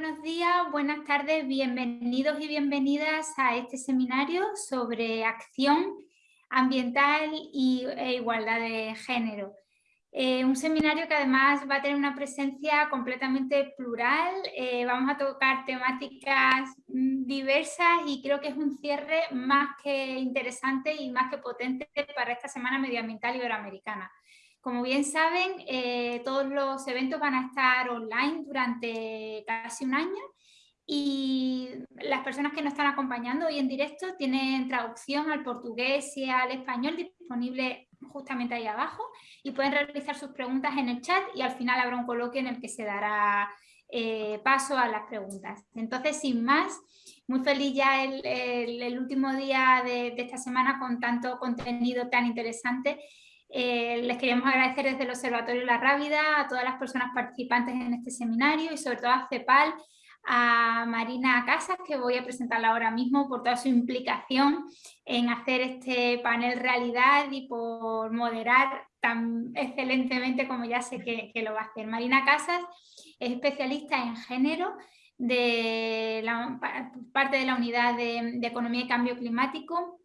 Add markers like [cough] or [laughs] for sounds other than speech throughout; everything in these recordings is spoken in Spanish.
buenos días, buenas tardes, bienvenidos y bienvenidas a este seminario sobre acción ambiental y, e igualdad de género. Eh, un seminario que además va a tener una presencia completamente plural, eh, vamos a tocar temáticas mm, diversas y creo que es un cierre más que interesante y más que potente para esta Semana Medioambiental Iberoamericana. Como bien saben, eh, todos los eventos van a estar online durante casi un año y las personas que nos están acompañando hoy en directo tienen traducción al portugués y al español disponible justamente ahí abajo y pueden realizar sus preguntas en el chat y al final habrá un coloquio en el que se dará eh, paso a las preguntas. Entonces, sin más, muy feliz ya el, último día de, esta semana con tanto contenido tan interesante eh, les queríamos agradecer desde el Observatorio La Rábida a todas las personas participantes en este seminario y sobre todo a CEPAL, a Marina Casas, que voy a presentarla ahora mismo por toda su implicación en hacer este panel realidad y por moderar tan excelentemente como ya sé que, lo va a hacer. Marina Casas es especialista en género de la, parte de la unidad de Economía y Cambio Climático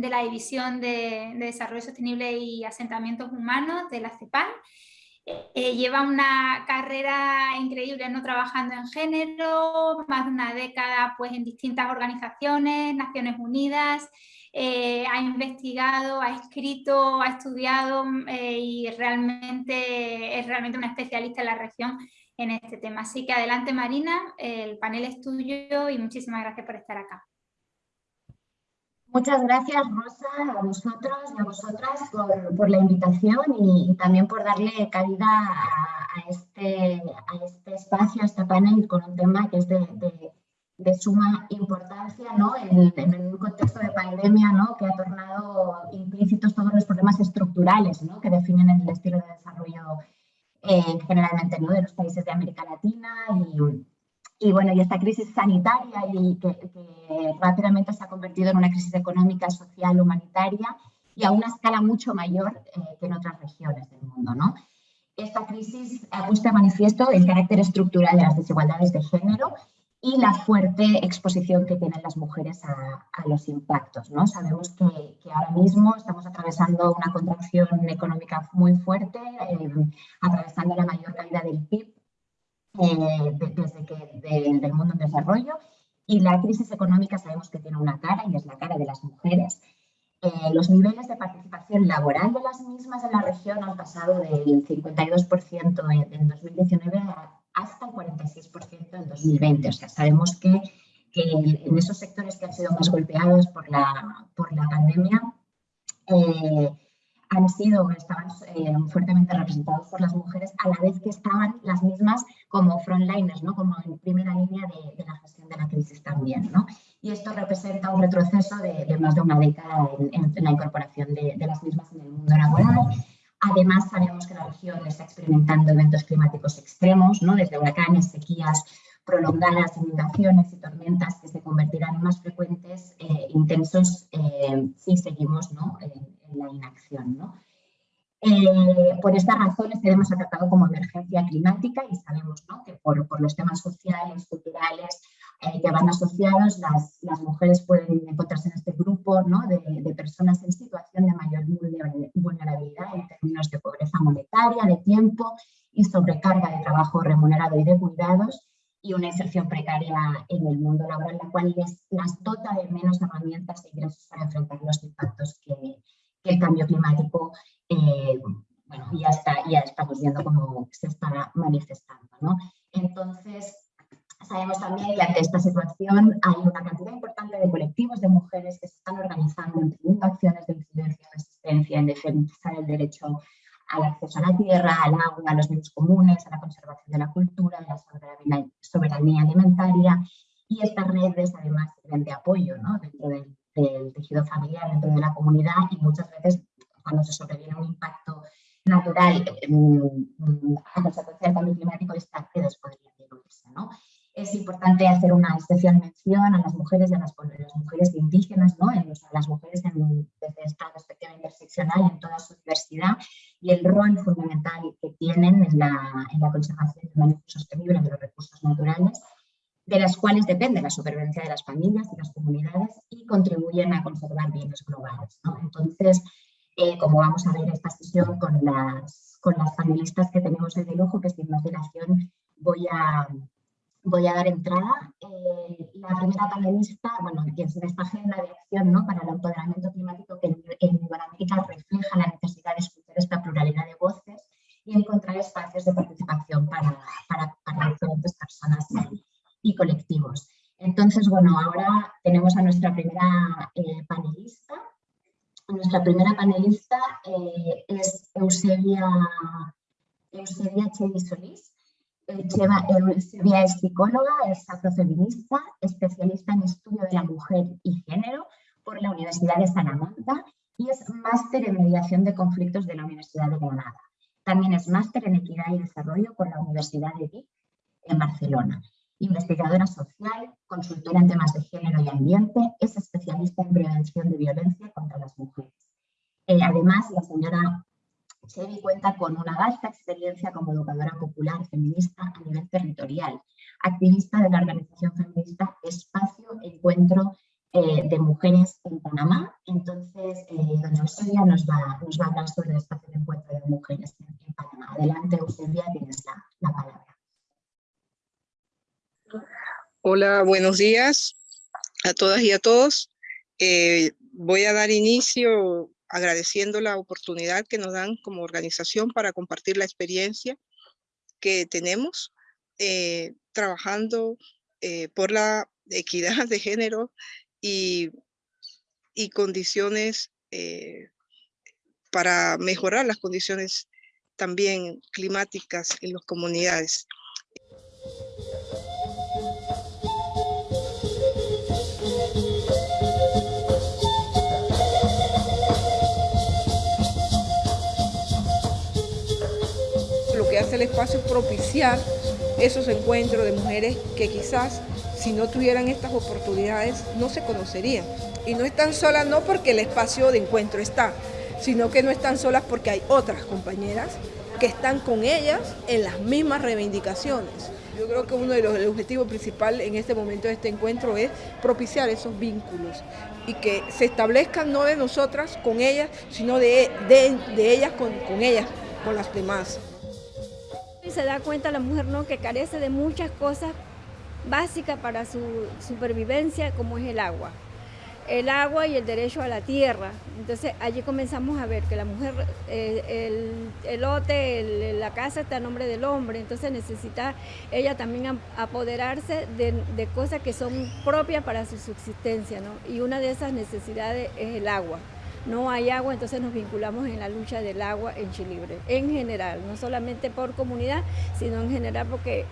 de la División de, Desarrollo Sostenible y Asentamientos Humanos de la CEPAL. Eh, lleva una carrera increíble no trabajando en género, más de una década pues, en distintas organizaciones, Naciones Unidas, eh, ha investigado, ha escrito, ha estudiado eh, y realmente es realmente una especialista en la región en este tema. Así que adelante Marina, el panel es tuyo y muchísimas gracias por estar acá. Muchas gracias, Rosa, a vosotros y a vosotras por, la invitación y, también por darle cabida a, este, a este espacio, a este panel con un tema que es de, suma importancia ¿no? en, un contexto de pandemia ¿no? que ha tornado implícitos todos los problemas estructurales ¿no? que definen el estilo de desarrollo eh, generalmente ¿no? de los países de América Latina y y bueno, y esta crisis sanitaria y que, rápidamente se ha convertido en una crisis económica, social, humanitaria y a una escala mucho mayor eh, que en otras regiones del mundo. ¿no? Esta crisis ha puesto de manifiesto el carácter estructural de las desigualdades de género y la fuerte exposición que tienen las mujeres a, los impactos. ¿no? Sabemos que, que, ahora mismo estamos atravesando una contracción económica muy fuerte, eh, atravesando la mayor caída del PIB eh, desde que del mundo en desarrollo y la crisis económica sabemos que tiene una cara y es la cara de las mujeres. Eh, los niveles de participación laboral de las mismas en la región han pasado del 52% en 2019 hasta el 46% en 2020. O sea, sabemos que, que, en esos sectores que han sido más golpeados por la, por la pandemia, eh, han sido, estaban eh, fuertemente representados por las mujeres a la vez que estaban las mismas como frontliners, ¿no? como en primera línea de, la gestión de la crisis también. ¿no? Y esto representa un retroceso de, más de una década en, la incorporación de, las mismas en el mundo laboral. Además, sabemos que la región está experimentando eventos climáticos extremos, ¿no? desde huracanes, sequías, prolongadas inundaciones y tormentas que se convertirán en más frecuentes, e intensos, eh, si seguimos ¿no? La inacción. ¿no? Eh, por estas razones tenemos tratado como emergencia climática y sabemos ¿no? que por, por, los temas sociales, culturales eh, que van asociados, las, las, mujeres pueden encontrarse en este grupo ¿no? de, de, personas en situación de mayor vulnerabilidad en términos de pobreza monetaria, de tiempo y sobrecarga de trabajo remunerado y de cuidados y una inserción precaria en el mundo laboral, la cual les, las dota de menos herramientas e ingresos para enfrentar los impactos que, el cambio climático, eh, bueno, ya, está, ya estamos viendo cómo se está manifestando. ¿no? Entonces, sabemos también que ante esta situación hay una cantidad importante de colectivos de mujeres que se están organizando, en acciones de incidencia y resistencia en defensa del derecho al acceso a la tierra, al agua, a los bienes comunes, a la conservación de la cultura, a la soberanía alimentaria y estas redes además sirven de apoyo ¿no? dentro del del tejido familiar dentro de la comunidad y muchas veces cuando se sobreviene un impacto natural mm, a consecuencia del cambio climático, estas redes podrían diluirse. ¿no? Es importante hacer una especial mención a las mujeres y a las, mujeres indígenas, ¿no? a las mujeres desde esta perspectiva interseccional en toda su diversidad y el rol fundamental que tienen en la, en la conservación y el manejo sostenible de los recursos naturales de las cuales depende la supervivencia de las familias y las comunidades y contribuyen a conservar bienes globales. Entonces, eh, como vamos a ver esta sesión con las, con las panelistas que tenemos hoy de lujo, que sin más dilación voy a, voy a dar entrada. Eh, la primera panelista, bueno, quien se esta agenda de acción ¿no? para el empoderamiento climático que en, en refleja la necesidad de escuchar esta pluralidad de voces y encontrar espacios de participación para, para, diferentes personas y colectivos. Entonces, bueno, ahora tenemos a nuestra primera eh, panelista. Nuestra primera panelista eh, es Eusebia, Eusebia Chevi Solís. Eusebia es psicóloga, es afrofeminista, especialista en estudio de la mujer y género por la Universidad de Salamanca y es máster en mediación de conflictos de la Universidad de Granada. También es máster en equidad y desarrollo por la Universidad de Vic en Barcelona investigadora social, consultora en temas de género y ambiente, es especialista en prevención de violencia contra las mujeres. Eh, además, la señora Chevy cuenta con una vasta experiencia como educadora popular feminista a nivel territorial, activista de la organización feminista Espacio Encuentro eh, de Mujeres en Panamá. Entonces, eh, doña Eusebia nos va, a hablar sobre el Espacio de Encuentro de Mujeres en, Panamá. Adelante, Eusebia, tienes la palabra. Hola, buenos días a todas y a todos. Eh, voy a dar inicio agradeciendo la oportunidad que nos dan como organización para compartir la experiencia que tenemos eh, trabajando eh, por la equidad de género y, y condiciones para mejorar las condiciones también climáticas en las comunidades. Hace el espacio propiciar esos encuentros de mujeres que quizás si no tuvieran estas oportunidades no se conocerían. Y no están solas no porque el espacio de encuentro está, sino que no están solas porque hay otras compañeras que están con ellas en las mismas reivindicaciones. Yo creo que uno de los objetivos principales en este momento de este encuentro es propiciar esos vínculos y que se establezcan no de nosotras con ellas, sino de, de, ellas con, con ellas, con las demás. Se da cuenta la mujer ¿no? que carece de muchas cosas básicas para su supervivencia, como es el agua. El agua y el derecho a la tierra. Entonces allí comenzamos a ver que la mujer, eh, el, lote, la casa está a nombre del hombre, entonces necesita ella también apoderarse de, de cosas que son propias para su subsistencia. ¿no? Y una de esas necesidades es el agua no hay agua, entonces nos vinculamos en la lucha del agua en Chilibre, en general, no solamente por comunidad, sino en general porque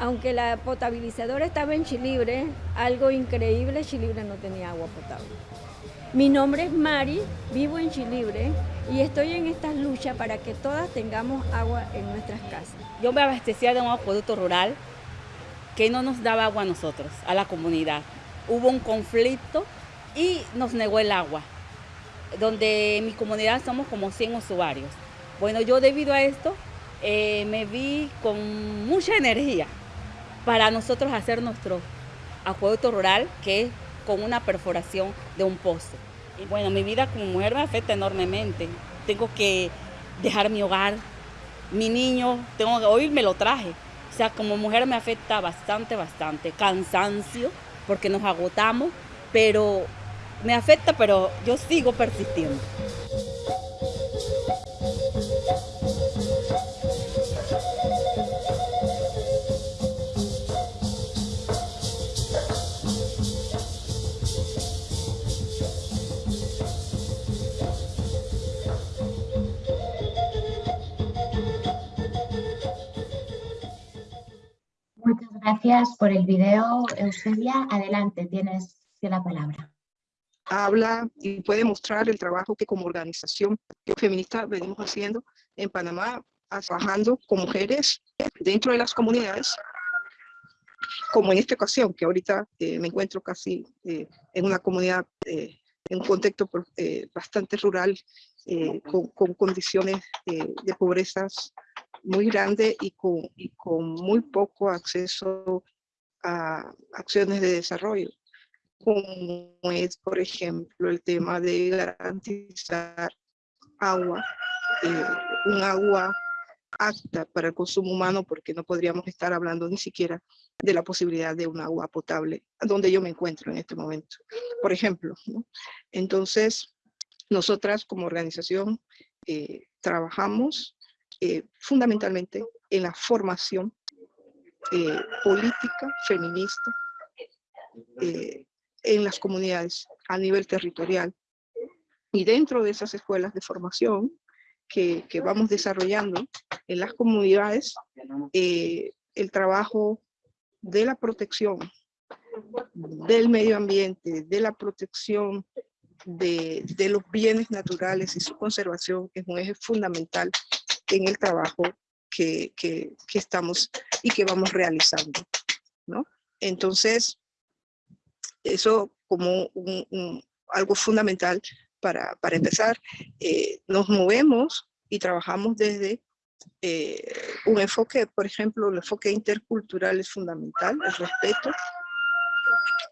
aunque la potabilizadora estaba en Chilibre, algo increíble, Chilibre no tenía agua potable. Mi nombre es Mari, vivo en Chilibre y estoy en estas luchas para que todas tengamos agua en nuestras casas. Yo me abastecía de un acueducto rural que no nos daba agua a nosotros, a la comunidad. Hubo un conflicto y nos negó el agua donde en mi comunidad somos como 100 usuarios. Bueno, yo debido a esto eh, me vi con mucha energía para nosotros hacer nuestro acueducto rural, que es con una perforación de un pozo. Y bueno, mi vida como mujer me afecta enormemente. Tengo que dejar mi hogar, mi niño, tengo que, hoy me lo traje. O sea, como mujer me afecta bastante, bastante. Cansancio, porque nos agotamos, pero me afecta, pero yo sigo persistiendo. Muchas gracias por el video, Eusebia. Adelante, tienes la palabra habla y puede mostrar el trabajo que como organización feminista venimos haciendo en Panamá, trabajando con mujeres dentro de las comunidades, como en esta ocasión, que ahorita eh, me encuentro casi eh, en una comunidad, eh, en un contexto bastante rural, con, con, condiciones de pobreza muy grande y con, y con muy poco acceso a acciones de desarrollo, como es, por ejemplo, el tema de garantizar agua, eh, un agua apta para el consumo humano, porque no podríamos estar hablando ni siquiera de la posibilidad de un agua potable, donde yo me encuentro en este momento, por ejemplo. Entonces, nosotras como organización eh, trabajamos eh, fundamentalmente en la formación eh, política feminista en las comunidades a nivel territorial. Y dentro de esas escuelas de formación que, que vamos desarrollando en las comunidades, el trabajo de la protección del medio ambiente, de la protección de, de, los bienes naturales y su conservación es un eje fundamental en el trabajo que, que, que estamos y que vamos realizando. ¿no? Entonces, eso como algo fundamental para, para empezar, eh, nos movemos y trabajamos desde eh, un enfoque, por ejemplo, el enfoque intercultural es fundamental, el respeto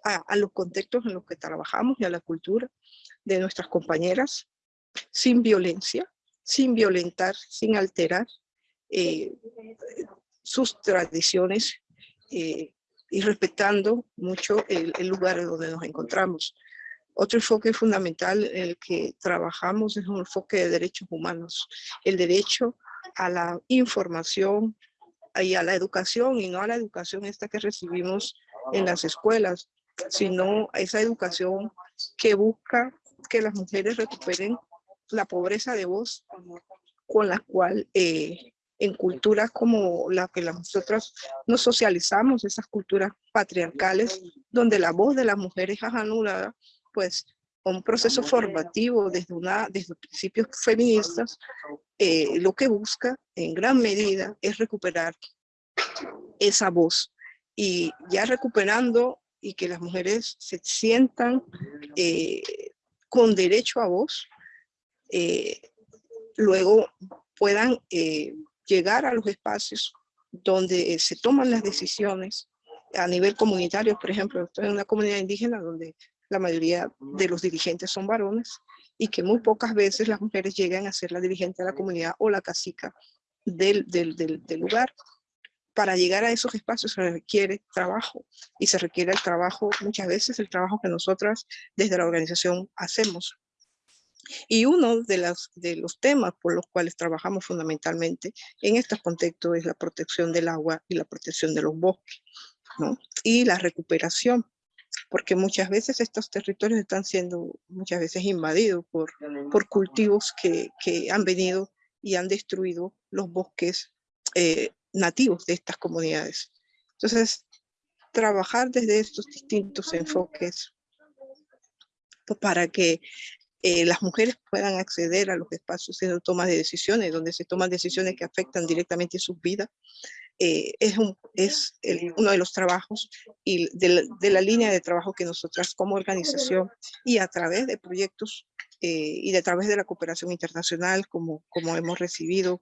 a, los contextos en los que trabajamos y a la cultura de nuestras compañeras, sin violencia, sin violentar, sin alterar eh, sus tradiciones y respetando mucho el, lugar donde nos encontramos. Otro enfoque fundamental en el que trabajamos es un enfoque de derechos humanos, el derecho a la información y a la educación, y no a la educación esta que recibimos en las escuelas, sino a esa educación que busca que las mujeres recuperen la pobreza de voz con la cual eh, en culturas como la que nosotros nos socializamos, esas culturas patriarcales, donde la voz de las mujeres es anulada, pues un proceso formativo desde, una, desde principios feministas, eh, lo que busca en gran medida es recuperar esa voz. Y ya recuperando y que las mujeres se sientan eh, con derecho a voz, eh, luego puedan llegar a los espacios donde se toman las decisiones a nivel comunitario, por ejemplo, en una comunidad indígena donde la mayoría de los dirigentes son varones y que muy pocas veces las mujeres llegan a ser la dirigente de la comunidad o la del, del, del lugar. Para llegar a esos espacios se requiere trabajo y se requiere el trabajo, muchas veces el trabajo que nosotras desde la organización hacemos. Y uno de, las, de los temas por los cuales trabajamos fundamentalmente en estos contextos es la protección del agua y la protección de los bosques, ¿no? Y la recuperación porque muchas veces estos territorios están siendo muchas veces invadidos por, por cultivos que, que han venido y han destruido los bosques eh, nativos de estas comunidades. Entonces, trabajar desde estos distintos enfoques para que eh, las mujeres puedan acceder a los espacios de toma de decisiones, donde se toman decisiones que afectan directamente sus vidas, eh, es, uno de los trabajos y de la, línea de trabajo que nosotras como organización y a través de proyectos eh, y de través de la cooperación internacional como, como hemos recibido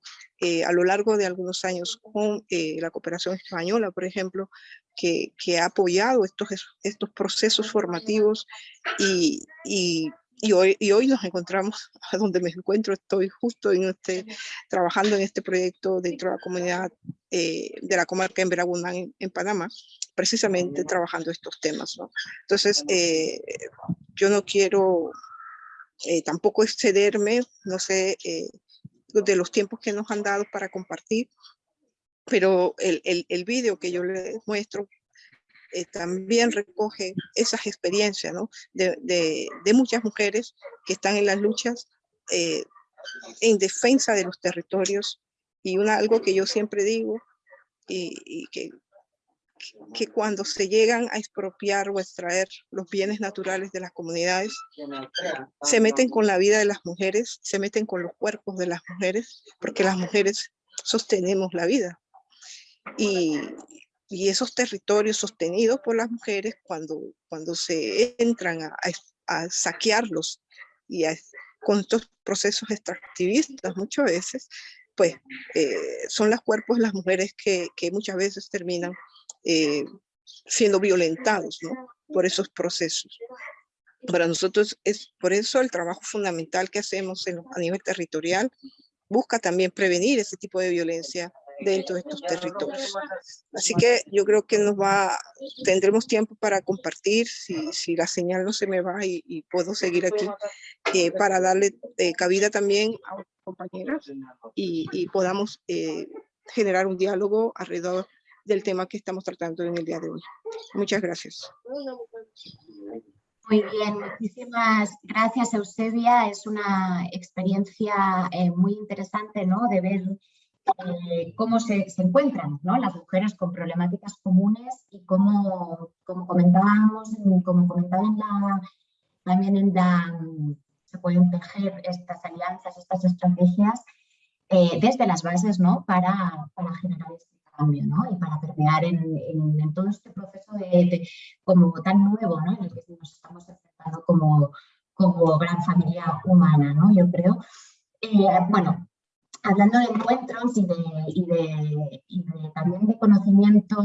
a lo largo de algunos años con la cooperación española, por ejemplo, que, ha apoyado estos, estos procesos formativos y y hoy, y hoy nos encontramos a donde me encuentro, estoy justo en este, trabajando en este proyecto dentro de la comunidad eh, de la comarca en Veragundán, en, en, Panamá, precisamente trabajando estos temas. ¿no? Entonces, eh, yo no quiero eh, tampoco excederme, no sé, eh, de los tiempos que nos han dado para compartir, pero el, el, el vídeo que yo les muestro eh, también recoge esas experiencias de, muchas mujeres que están en las luchas eh, en defensa de los territorios y una, algo que yo siempre digo y, que cuando se llegan a expropiar o extraer los bienes naturales de las comunidades, se meten con la vida de las mujeres, se meten con los cuerpos de las mujeres, porque las mujeres sostenemos la vida. Y, y esos territorios sostenidos por las mujeres cuando, cuando se entran a, a, a saquearlos y a, con estos procesos extractivistas muchas veces, pues eh, son los cuerpos de las mujeres que, que, muchas veces terminan eh, siendo violentados ¿no? por esos procesos. Para nosotros es por eso el trabajo fundamental que hacemos a nivel territorial busca también prevenir ese tipo de violencia dentro de estos territorios. Así que yo creo que nos va, tendremos tiempo para compartir, si, si la señal no se me va y, puedo seguir aquí, eh, para darle eh, cabida también a los compañeros y, y podamos eh, generar un diálogo alrededor del tema que estamos tratando en el día de hoy. Muchas gracias. Muy bien, muchísimas gracias Eusebia. Es una experiencia eh, muy interesante ¿no? de ver eh, cómo se, encuentran ¿no? las mujeres con problemáticas comunes y cómo, como comentábamos, como comentaba también se pueden tejer estas alianzas, estas estrategias eh, desde las bases ¿no? para, para generar este y para permear en, todo este proceso de, como tan nuevo ¿no? en el que nos estamos enfrentando como, como gran familia humana, ¿no? yo creo. Eh, bueno, hablando de encuentros y de, y de, y de también de conocimiento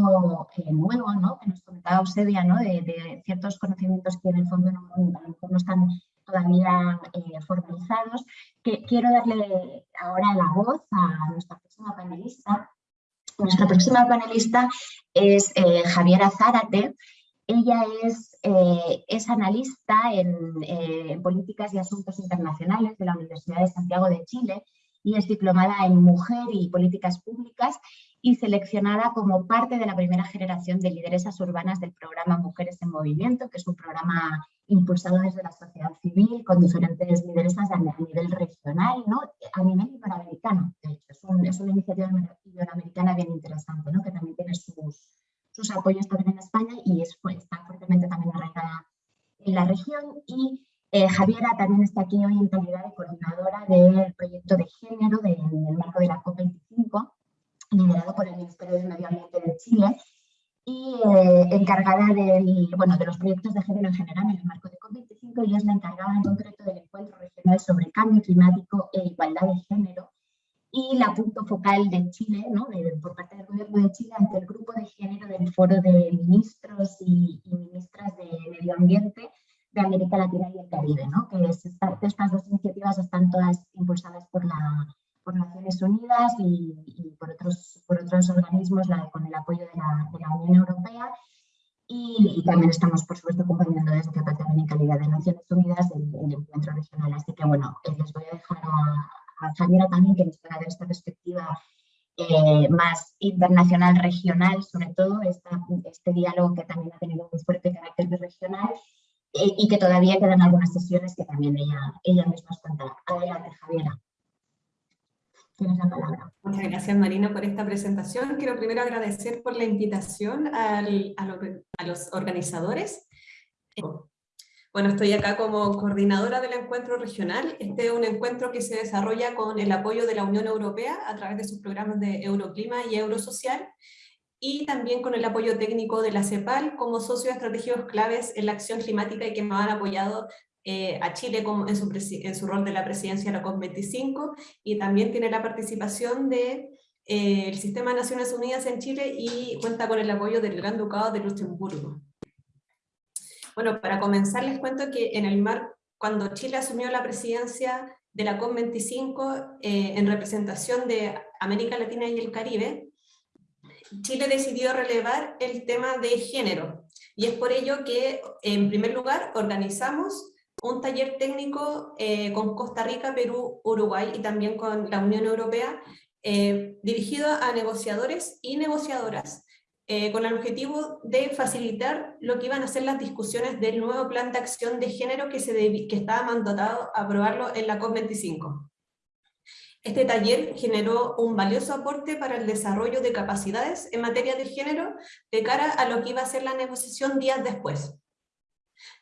eh, nuevo, ¿no? que nos comentaba Eusebia, ¿no? de, ciertos conocimientos que en el fondo no, no están todavía eh, formalizados, que quiero darle ahora la voz a nuestra próxima panelista, nuestra próxima panelista es eh, Javiera Zárate. Ella es, eh, es analista en, eh, en, políticas y asuntos internacionales de la Universidad de Santiago de Chile y es diplomada en Mujer y Políticas Públicas y seleccionada como parte de la primera generación de lideresas urbanas del programa Mujeres en Movimiento, que es un programa impulsado desde la sociedad civil con diferentes lideresas a nivel regional, ¿no? a nivel iberoamericano, de hecho. Es, una iniciativa iberoamericana bien interesante, ¿no? que también tiene sus, sus apoyos también en España y es, está fuertemente también arraigada en la región. Y eh, Javiera también está aquí hoy en calidad de coordinadora del proyecto de género en el marco de la COP25, liderado por el Ministerio de Medio Ambiente de Chile y eh, encargada del, bueno, de los proyectos de género en general en el marco de COP25 y es la encargada en concreto del encuentro regional sobre cambio climático e igualdad de género y la punto focal de Chile, ¿no? por parte del gobierno de Chile ante el grupo de género del foro de ministros y, ministras de medio ambiente de América Latina y el Caribe, ¿no? que estas dos iniciativas están todas impulsadas por la por Naciones Unidas y, por, otros, por otros organismos con el apoyo de la, de la Unión Europea. Y, también estamos, por supuesto, acompañando desde que también en calidad de Naciones Unidas el, encuentro regional. Así que, bueno, eh, les voy a dejar a, a Javiera también que nos pueda dar esta perspectiva eh, más internacional, regional, sobre todo esta, este diálogo que también ha tenido un fuerte carácter regional y que todavía quedan algunas sesiones que también ella, ella misma os contará. Adelante, Javiera. Muchas gracias Marina por esta presentación. Quiero primero agradecer por la invitación a, los organizadores. Bueno, estoy acá como coordinadora del encuentro regional. Este es un encuentro que se desarrolla con el apoyo de la Unión Europea a través de sus programas de Euroclima y Eurosocial y también con el apoyo técnico de la CEPAL como socios estratégicos claves en la acción climática y que me han apoyado eh, a Chile en, su en, su rol de la presidencia de la COP25 y también tiene la participación del de, eh, Sistema de Naciones Unidas en Chile y cuenta con el apoyo del Gran Ducado de Luxemburgo. Bueno, para comenzar les cuento que en el mar, cuando Chile asumió la presidencia de la COP25 eh, en representación de América Latina y el Caribe, Chile decidió relevar el tema de género. Y es por ello que, en primer lugar, organizamos un taller técnico eh, con Costa Rica, Perú, Uruguay y también con la Unión Europea, eh, dirigido a negociadores y negociadoras, eh, con el objetivo de facilitar lo que iban a ser las discusiones del nuevo plan de acción de género que, se que estaba mandatado a aprobarlo en la COP25. Este taller generó un valioso aporte para el desarrollo de capacidades en materia de género de cara a lo que iba a ser la negociación días después.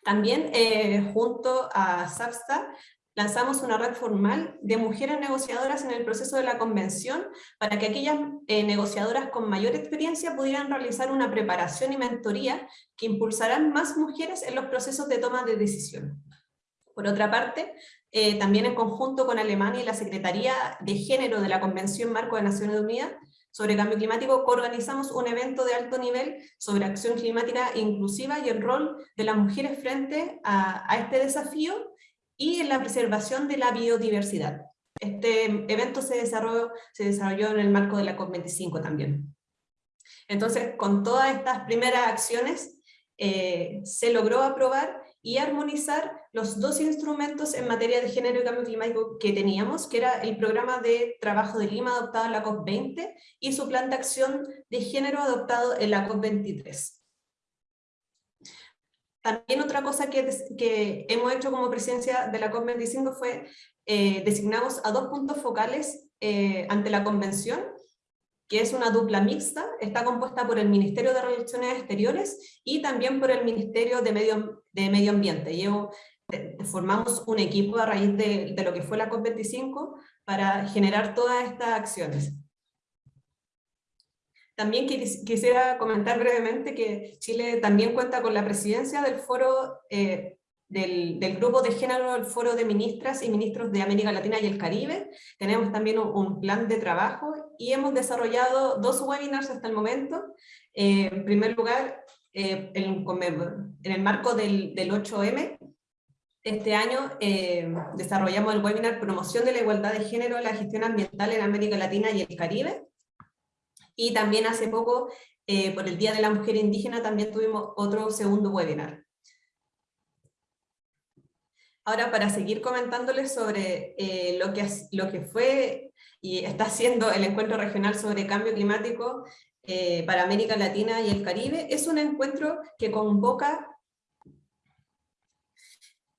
También, eh, junto a SAPSTA, lanzamos una red formal de mujeres negociadoras en el proceso de la convención para que aquellas eh, negociadoras con mayor experiencia pudieran realizar una preparación y mentoría que impulsarán más mujeres en los procesos de toma de decisión. Por otra parte, eh, también en conjunto con Alemania y la Secretaría de Género de la Convención Marco de Naciones Unidas, sobre cambio climático, organizamos un evento de alto nivel sobre acción climática inclusiva y el rol de las mujeres frente a, este desafío y en la preservación de la biodiversidad. Este evento se desarrolló, se desarrolló en el marco de la COP25 también. Entonces, con todas estas primeras acciones, eh, se logró aprobar y armonizar los dos instrumentos en materia de género y cambio climático que teníamos, que era el programa de trabajo de Lima adoptado en la COP20 y su plan de acción de género adoptado en la COP23. También otra cosa que, que hemos hecho como presencia de la COP25 fue eh, designamos a dos puntos focales eh, ante la convención, que es una dupla mixta, está compuesta por el Ministerio de Relaciones Exteriores y también por el Ministerio de Medio, de Medio Ambiente. Yo, formamos un equipo a raíz de, lo que fue la COP25 para generar todas estas acciones. También quisiera comentar brevemente que Chile también cuenta con la presidencia del foro eh, del, del, grupo de género, el foro de ministras y ministros de América Latina y el Caribe. Tenemos también un, plan de trabajo y hemos desarrollado dos webinars hasta el momento. Eh, en primer lugar, eh, en, en, el marco del, del 8M, este año desarrollamos el webinar Promoción de la Igualdad de Género en la Gestión Ambiental en América Latina y el Caribe. Y también hace poco, eh, por el Día de la Mujer Indígena, también tuvimos otro segundo webinar. Ahora, para seguir comentándoles sobre eh, lo, que, lo que fue y está haciendo el encuentro regional sobre cambio climático eh, para América Latina y el Caribe, es un encuentro que convoca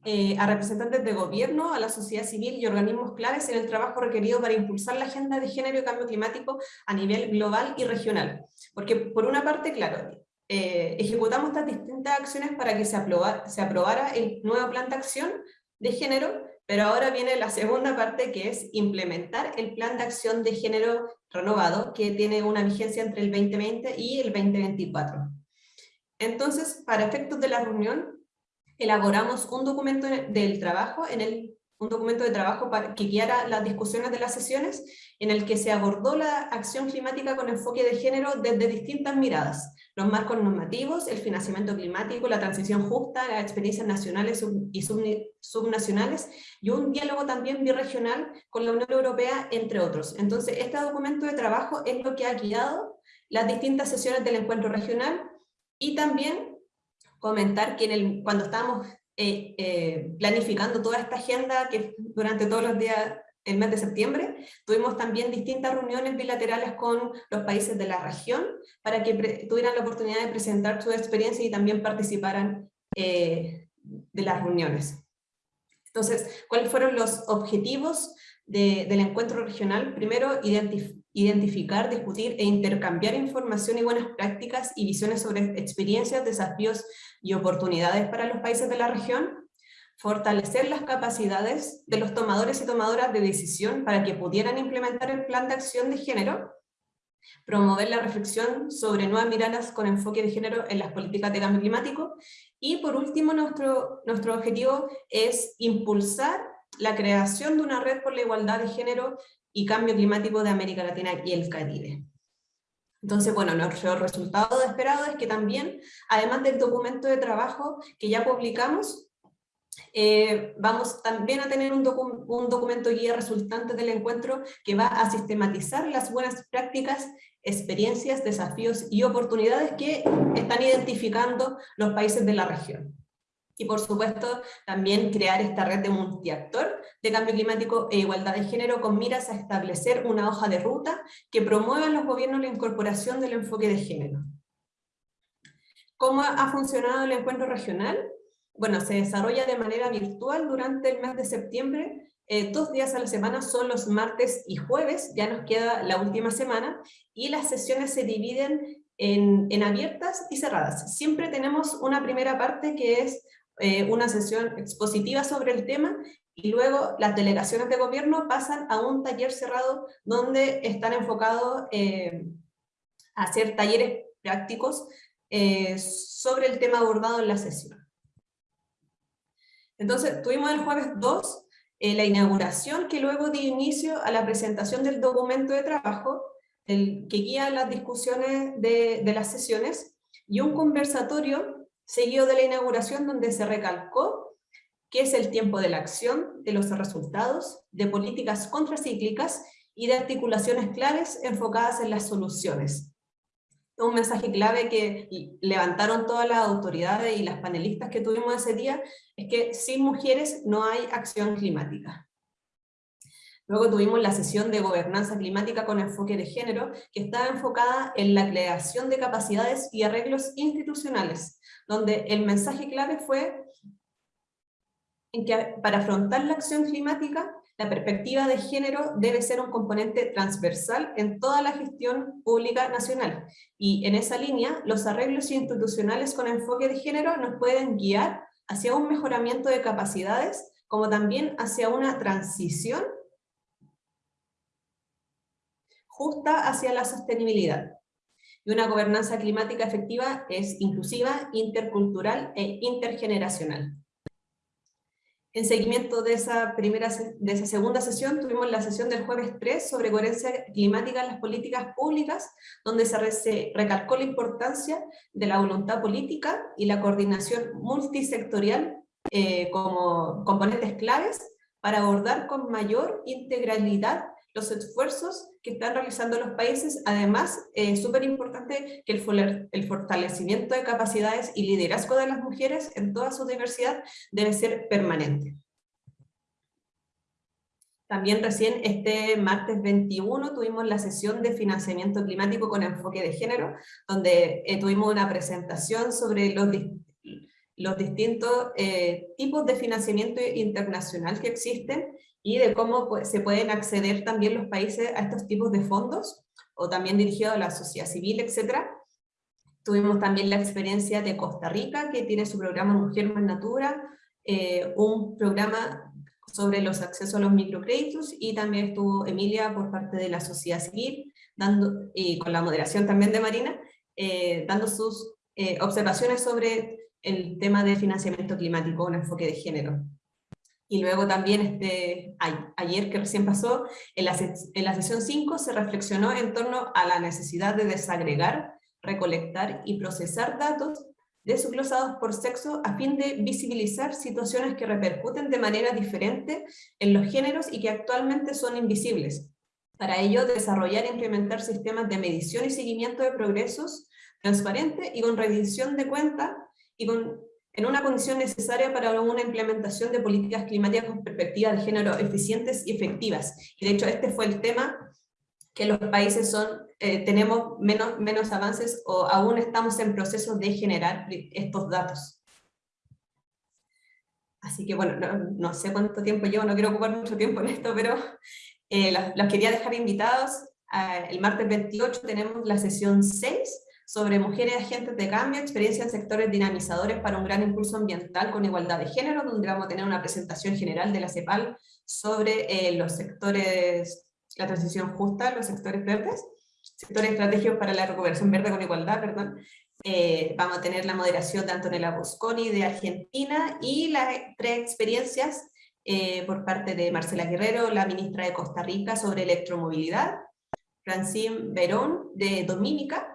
eh, a representantes de gobierno, a la sociedad civil y organismos claves en el trabajo requerido para impulsar la agenda de género y cambio climático a nivel global y regional. Porque por una parte, claro, eh, ejecutamos estas distintas acciones para que se, se aprobara el nuevo plan de acción de género, pero ahora viene la segunda parte que es implementar el plan de acción de género renovado que tiene una vigencia entre el 2020 y el 2024. Entonces, para efectos de la reunión, elaboramos un documento del trabajo, en el, un documento de trabajo para, que guiara las discusiones de las sesiones, en el que se abordó la acción climática con enfoque de género desde distintas miradas, los marcos normativos, el financiamiento climático, la transición justa, las experiencias nacionales y subnacionales, y un diálogo también birregional con la Unión Europea, entre otros. Entonces, este documento de trabajo es lo que ha guiado las distintas sesiones del encuentro regional, y también comentar que en el, cuando estábamos eh, eh, planificando toda esta agenda, que durante todos los días el mes de septiembre, tuvimos también distintas reuniones bilaterales con los países de la región, para que tuvieran la oportunidad de presentar su experiencia y también participaran eh, de las reuniones. Entonces, ¿cuáles fueron los objetivos del encuentro regional? Primero, identificar identificar, discutir e intercambiar información y buenas prácticas y visiones sobre experiencias, desafíos y oportunidades para los países de la región, fortalecer las capacidades de los tomadores y tomadoras de decisión para que pudieran implementar el plan de acción de género, promover la reflexión sobre nuevas miradas con enfoque de género en las políticas de cambio climático, y por último nuestro, nuestro objetivo es impulsar la creación de una red por la igualdad de género y cambio climático de América Latina y el Caribe. Entonces, bueno, nuestro resultado esperado es que también, además del documento de trabajo que ya publicamos, eh, vamos también a tener un, un, documento guía resultante del encuentro que va a sistematizar las buenas prácticas, experiencias, desafíos y oportunidades que están identificando los países de la región y por supuesto también crear esta red de multiactor de cambio climático e igualdad de género con miras a establecer una hoja de ruta que promueva en los gobiernos la incorporación del enfoque de género. ¿Cómo ha funcionado el encuentro regional? Bueno, se desarrolla de manera virtual durante el mes de septiembre, eh, dos días a la semana son los martes y jueves, ya nos queda la última semana, y las sesiones se dividen en, en, abiertas y cerradas. Siempre tenemos una primera parte que es eh, una sesión expositiva sobre el tema y luego las delegaciones de gobierno pasan a un taller cerrado donde están enfocados eh, a hacer talleres prácticos eh, sobre el tema abordado en la sesión. Entonces, tuvimos el jueves 2 la inauguración que luego dio inicio a la presentación del documento de trabajo que guía las discusiones de, de las sesiones, y un conversatorio seguido de la inauguración donde se recalcó qué es el tiempo de la acción, de los resultados, de políticas contracíclicas y de articulaciones claves enfocadas en las soluciones. Un mensaje clave que levantaron todas las autoridades y las panelistas que tuvimos ese día es que sin mujeres no hay acción climática. Luego tuvimos la sesión de gobernanza climática con enfoque de género, que estaba enfocada en la creación de capacidades y arreglos institucionales, donde el mensaje clave fue en que para afrontar la acción climática, la perspectiva de género debe ser un componente transversal en toda la gestión pública nacional. Y en esa línea, los arreglos institucionales con enfoque de género nos pueden guiar hacia un mejoramiento de capacidades, como también hacia una transición justa hacia la sostenibilidad. Y una gobernanza climática efectiva es inclusiva, intercultural e intergeneracional. En seguimiento de esa, primera, de esa segunda sesión, tuvimos la sesión del jueves 3 sobre coherencia climática en las políticas públicas, donde se, recalcó la importancia de la voluntad política y la coordinación multisectorial eh, como componentes claves para abordar con mayor integralidad los esfuerzos que están realizando los países, además es súper importante que el, el fortalecimiento de capacidades y liderazgo de las mujeres en toda su diversidad debe ser permanente. También recién este martes 21 tuvimos la sesión de financiamiento climático con enfoque de género, donde eh, tuvimos una presentación sobre los, los distintos eh, tipos de financiamiento internacional que existen y de cómo se pueden acceder también los países a estos tipos de fondos, o también dirigido a la sociedad civil, etc. Tuvimos también la experiencia de Costa Rica, que tiene su programa Mujer más Natura, eh, un programa sobre los accesos a los microcréditos, y también estuvo Emilia por parte de la sociedad civil, dando, y con la moderación también de Marina, eh, dando sus eh, observaciones sobre el tema de financiamiento climático, un enfoque de género. Y luego también este, ayer que recién pasó, en la, en la sesión 5 se reflexionó en torno a la necesidad de desagregar, recolectar y procesar datos desglosados por sexo a fin de visibilizar situaciones que repercuten de manera diferente en los géneros y que actualmente son invisibles. Para ello, desarrollar e implementar sistemas de medición y seguimiento de progresos transparente y con revisión de cuenta y con en una condición necesaria para una implementación de políticas climáticas con perspectiva de género eficientes y efectivas. Y de hecho este fue el tema que los países son, eh, tenemos menos, menos avances o aún estamos en proceso de generar estos datos. Así que bueno, no, sé cuánto tiempo llevo, no quiero ocupar mucho tiempo en esto, pero eh, los, quería dejar invitados. Ah, el martes 28 tenemos la sesión 6, sobre mujeres agentes de cambio, experiencia en sectores dinamizadores para un gran impulso ambiental con igualdad de género, donde vamos a tener una presentación general de la CEPAL sobre eh, los sectores, la transición justa, los sectores verdes, sectores estratégicos para la recuperación verde con igualdad, perdón. Eh, vamos a tener la moderación de Antonella Bosconi de Argentina y las tres experiencias eh, por parte de Marcela Guerrero, la ministra de Costa Rica, sobre electromovilidad, Francine Verón de Dominica,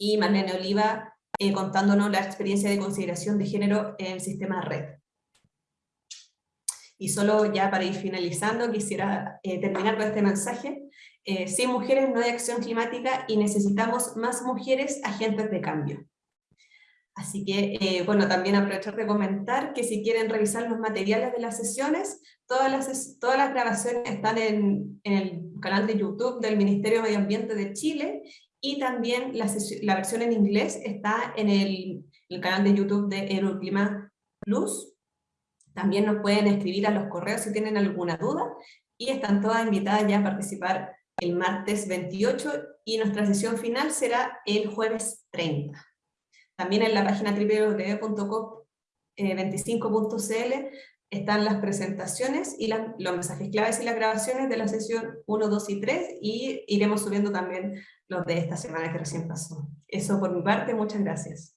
y Marlene Oliva eh, contándonos la experiencia de consideración de género en el sistema red. Y solo ya para ir finalizando, quisiera eh, terminar con este mensaje. Eh, sin mujeres no hay acción climática y necesitamos más mujeres agentes de cambio. Así que, bueno, también aprovechar de comentar que si quieren revisar los materiales de las sesiones, todas las, todas las grabaciones están en, en el canal de YouTube del Ministerio de Medio Ambiente de Chile y también la, versión en inglés está en el, el canal de YouTube de Euroclima Plus. También nos pueden escribir a los correos si tienen alguna duda y están todas invitadas ya a participar el martes 28 y nuestra sesión final será el jueves 30. También en la página www.cop25.cl están las presentaciones y los mensajes claves y las grabaciones de la sesión 1, 2 y 3 y iremos subiendo también los de esta semana que recién pasó. Eso por mi parte, muchas gracias.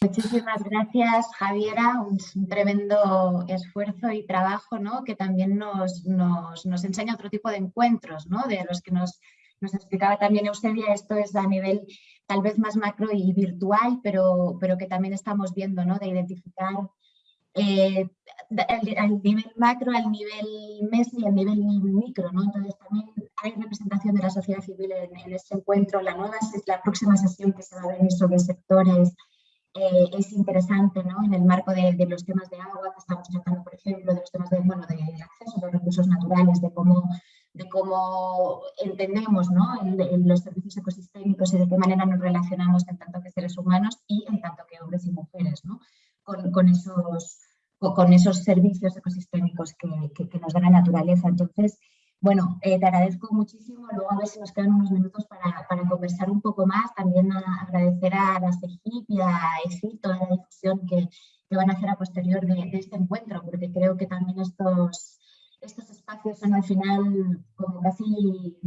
Muchísimas gracias, Javiera. Un, tremendo esfuerzo y trabajo ¿no? que también nos, nos, nos, enseña otro tipo de encuentros, ¿no? de los que nos, nos explicaba también Eusebia. Esto es a nivel tal vez más macro y virtual, pero, pero que también estamos viendo, ¿no? de identificar eh, al, nivel macro, al nivel mes y al nivel micro. ¿no? Entonces también hay representación de la sociedad civil en, en este encuentro. La, nueva, la próxima sesión que se va a venir sobre sectores eh, es interesante ¿no? en el marco de, los temas de agua que estamos tratando, por ejemplo, de los temas de, bueno, de acceso a los recursos naturales, de cómo, de cómo entendemos ¿no? los servicios ecosistémicos y de qué manera nos relacionamos en tanto que seres humanos y en tanto que hombres y mujeres ¿no? con, con, esos, con esos servicios ecosistémicos que, que, que nos da la naturaleza. Entonces, bueno, eh, te agradezco muchísimo. Luego a ver si nos quedan unos minutos para, para conversar un poco más. También agradecer a la CEGIP y a EFI toda la difusión que, que, van a hacer a posterior de, este encuentro, porque creo que también estos, estos espacios son al final como casi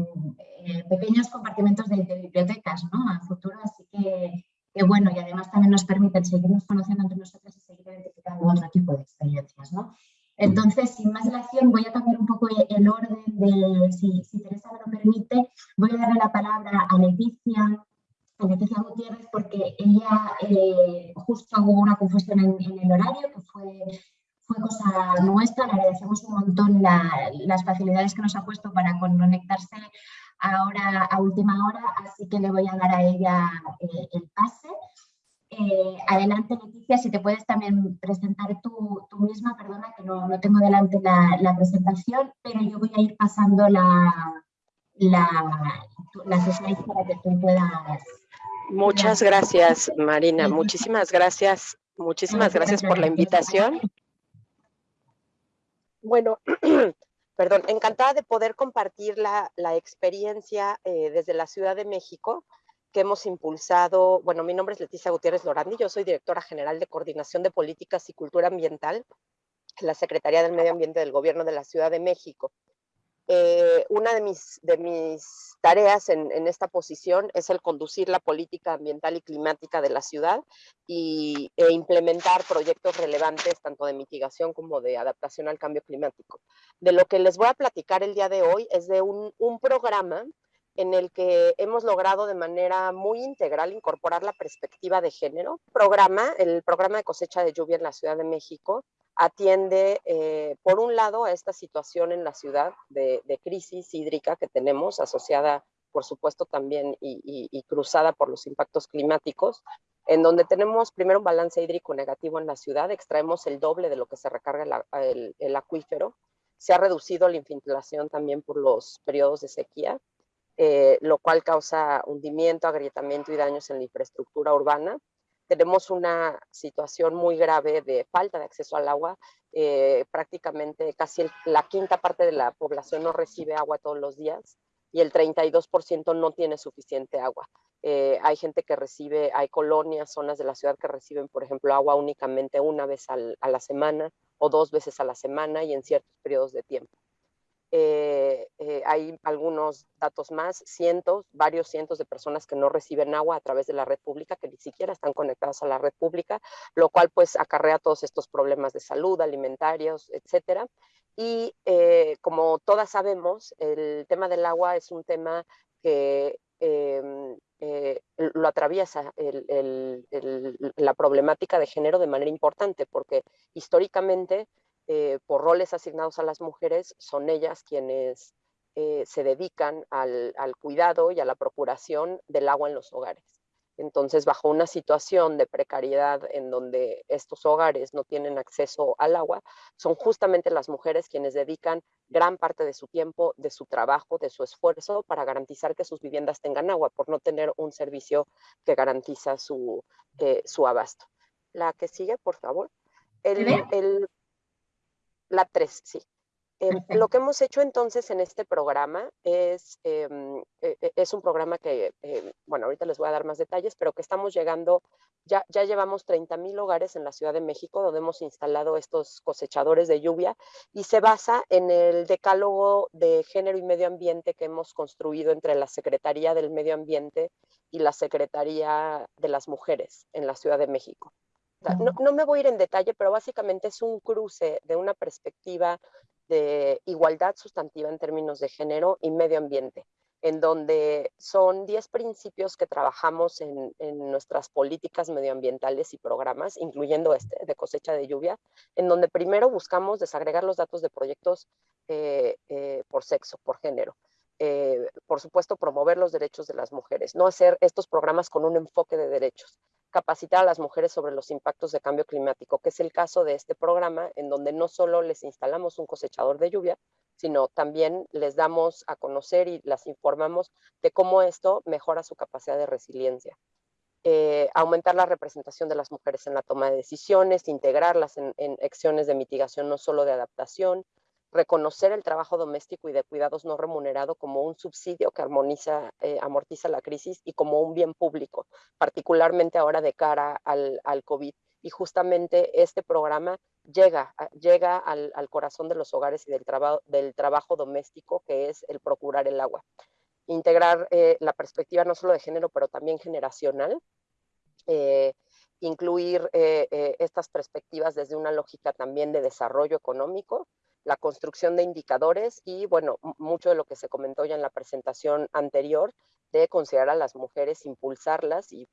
eh, pequeños compartimentos de, bibliotecas ¿no? a futuro, así que, que, bueno, y además también nos permiten seguirnos conociendo entre nosotros y seguir identificando otro tipo de experiencias. ¿no? Entonces, sin más dilación, voy a cambiar un poco el orden de, si, Teresa me lo permite, voy a darle la palabra a Leticia, Leticia Gutiérrez, porque ella eh, justo hubo una confusión en, el horario, que fue, fue cosa nuestra, le agradecemos un montón las facilidades que nos ha puesto para conectarse ahora a última hora, así que le voy a dar a ella eh, el pase. Eh, adelante, Leticia, si te puedes también presentar tú, misma, perdona que no, no tengo delante la, la, presentación, pero yo voy a ir pasando la, la, las slides para que tú puedas... Muchas gracias, Marina. Muchísimas gracias. Muchísimas gracias por la invitación. Bueno, [clears throat] perdón, encantada de poder compartir la, experiencia eh, desde la Ciudad de México que hemos impulsado, bueno, mi nombre es Leticia Gutiérrez Lorandi, yo soy directora general de Coordinación de Políticas y Cultura Ambiental en la Secretaría del Medio Ambiente del Gobierno de la Ciudad de México. Eh, una de mis, tareas en, en, esta posición es el conducir la política ambiental y climática de la ciudad y, e implementar proyectos relevantes tanto de mitigación como de adaptación al cambio climático. De lo que les voy a platicar el día de hoy es de un, un programa en el que hemos logrado de manera muy integral incorporar la perspectiva de género. Programa, el programa de cosecha de lluvia en la Ciudad de México atiende, eh, por un lado, a esta situación en la ciudad de, crisis hídrica que tenemos, asociada, por supuesto, también y, cruzada por los impactos climáticos, en donde tenemos primero un balance hídrico negativo en la ciudad, extraemos el doble de lo que se recarga el acuífero, se ha reducido la infiltración también por los periodos de sequía, eh, lo cual causa hundimiento, agrietamiento y daños en la infraestructura urbana. Tenemos una situación muy grave de falta de acceso al agua. Eh, prácticamente casi la quinta parte de la población no recibe agua todos los días y el 32% no tiene suficiente agua. Eh, hay gente que recibe, hay colonias, zonas de la ciudad que reciben, por ejemplo, agua únicamente una vez a la semana o dos veces a la semana y en ciertos periodos de tiempo. Eh, eh, hay algunos datos más, cientos, varios cientos de personas que no reciben agua a través de la red pública, que ni siquiera están conectadas a la red pública, lo cual pues acarrea todos estos problemas de salud, alimentarios, etcétera. Y eh, como todas sabemos, el tema del agua es un tema que em, lo atraviesa la problemática de género de manera importante, porque históricamente eh, por roles asignados a las mujeres, son ellas quienes eh, se dedican al, cuidado y a la procuración del agua en los hogares. Entonces, bajo una situación de precariedad en donde estos hogares no tienen acceso al agua, son justamente las mujeres quienes dedican gran parte de su tiempo, de su trabajo, de su esfuerzo para garantizar que sus viviendas tengan agua, por no tener un servicio que garantiza su, eh, su abasto. La que sigue, por favor. el, la 3, sí. Em, [laughs] lo que hemos hecho entonces en este programa es, em, e, e, es un programa que, em, bueno, ahorita les voy a dar más detalles, pero que estamos llegando, ya, ya llevamos 30 mil hogares en la Ciudad de México donde hemos instalado estos cosechadores de lluvia y se basa en el decálogo de género y medio ambiente que hemos construido entre la Secretaría del Medio Ambiente y la Secretaría de las Mujeres en la Ciudad de México. No, no me voy a ir en detalle, pero básicamente es un cruce de una perspectiva de igualdad sustantiva en términos de género y medio ambiente en donde son 10 principios que trabajamos en, nuestras políticas medioambientales y programas, incluyendo este de cosecha de lluvia, en donde primero buscamos desagregar los datos de proyectos eh, eh, por sexo, por género. Eh, por supuesto, promover los derechos de las mujeres, no hacer estos programas con un enfoque de derechos, capacitar a las mujeres sobre los impactos de cambio climático, que es el caso de este programa, en donde no solo les instalamos un cosechador de lluvia, sino también les damos a conocer y las informamos de cómo esto mejora su capacidad de resiliencia. Eh, aumentar la representación de las mujeres en la toma de decisiones, integrarlas en, acciones de mitigación, no solo de adaptación, reconocer el trabajo doméstico y de cuidados no remunerado como un subsidio que armoniza, eh, amortiza la crisis y como un bien público, particularmente ahora de cara al, al COVID. Y justamente este programa llega, llega al, corazón de los hogares y del, del trabajo doméstico, que es el procurar el agua. Integrar eh, la perspectiva no solo de género, pero también generacional. Eh, incluir eh, estas perspectivas desde una lógica también de desarrollo económico, la construcción de indicadores y, bueno, mucho de lo que se comentó ya en la presentación anterior, de considerar a las mujeres, impulsarlas y,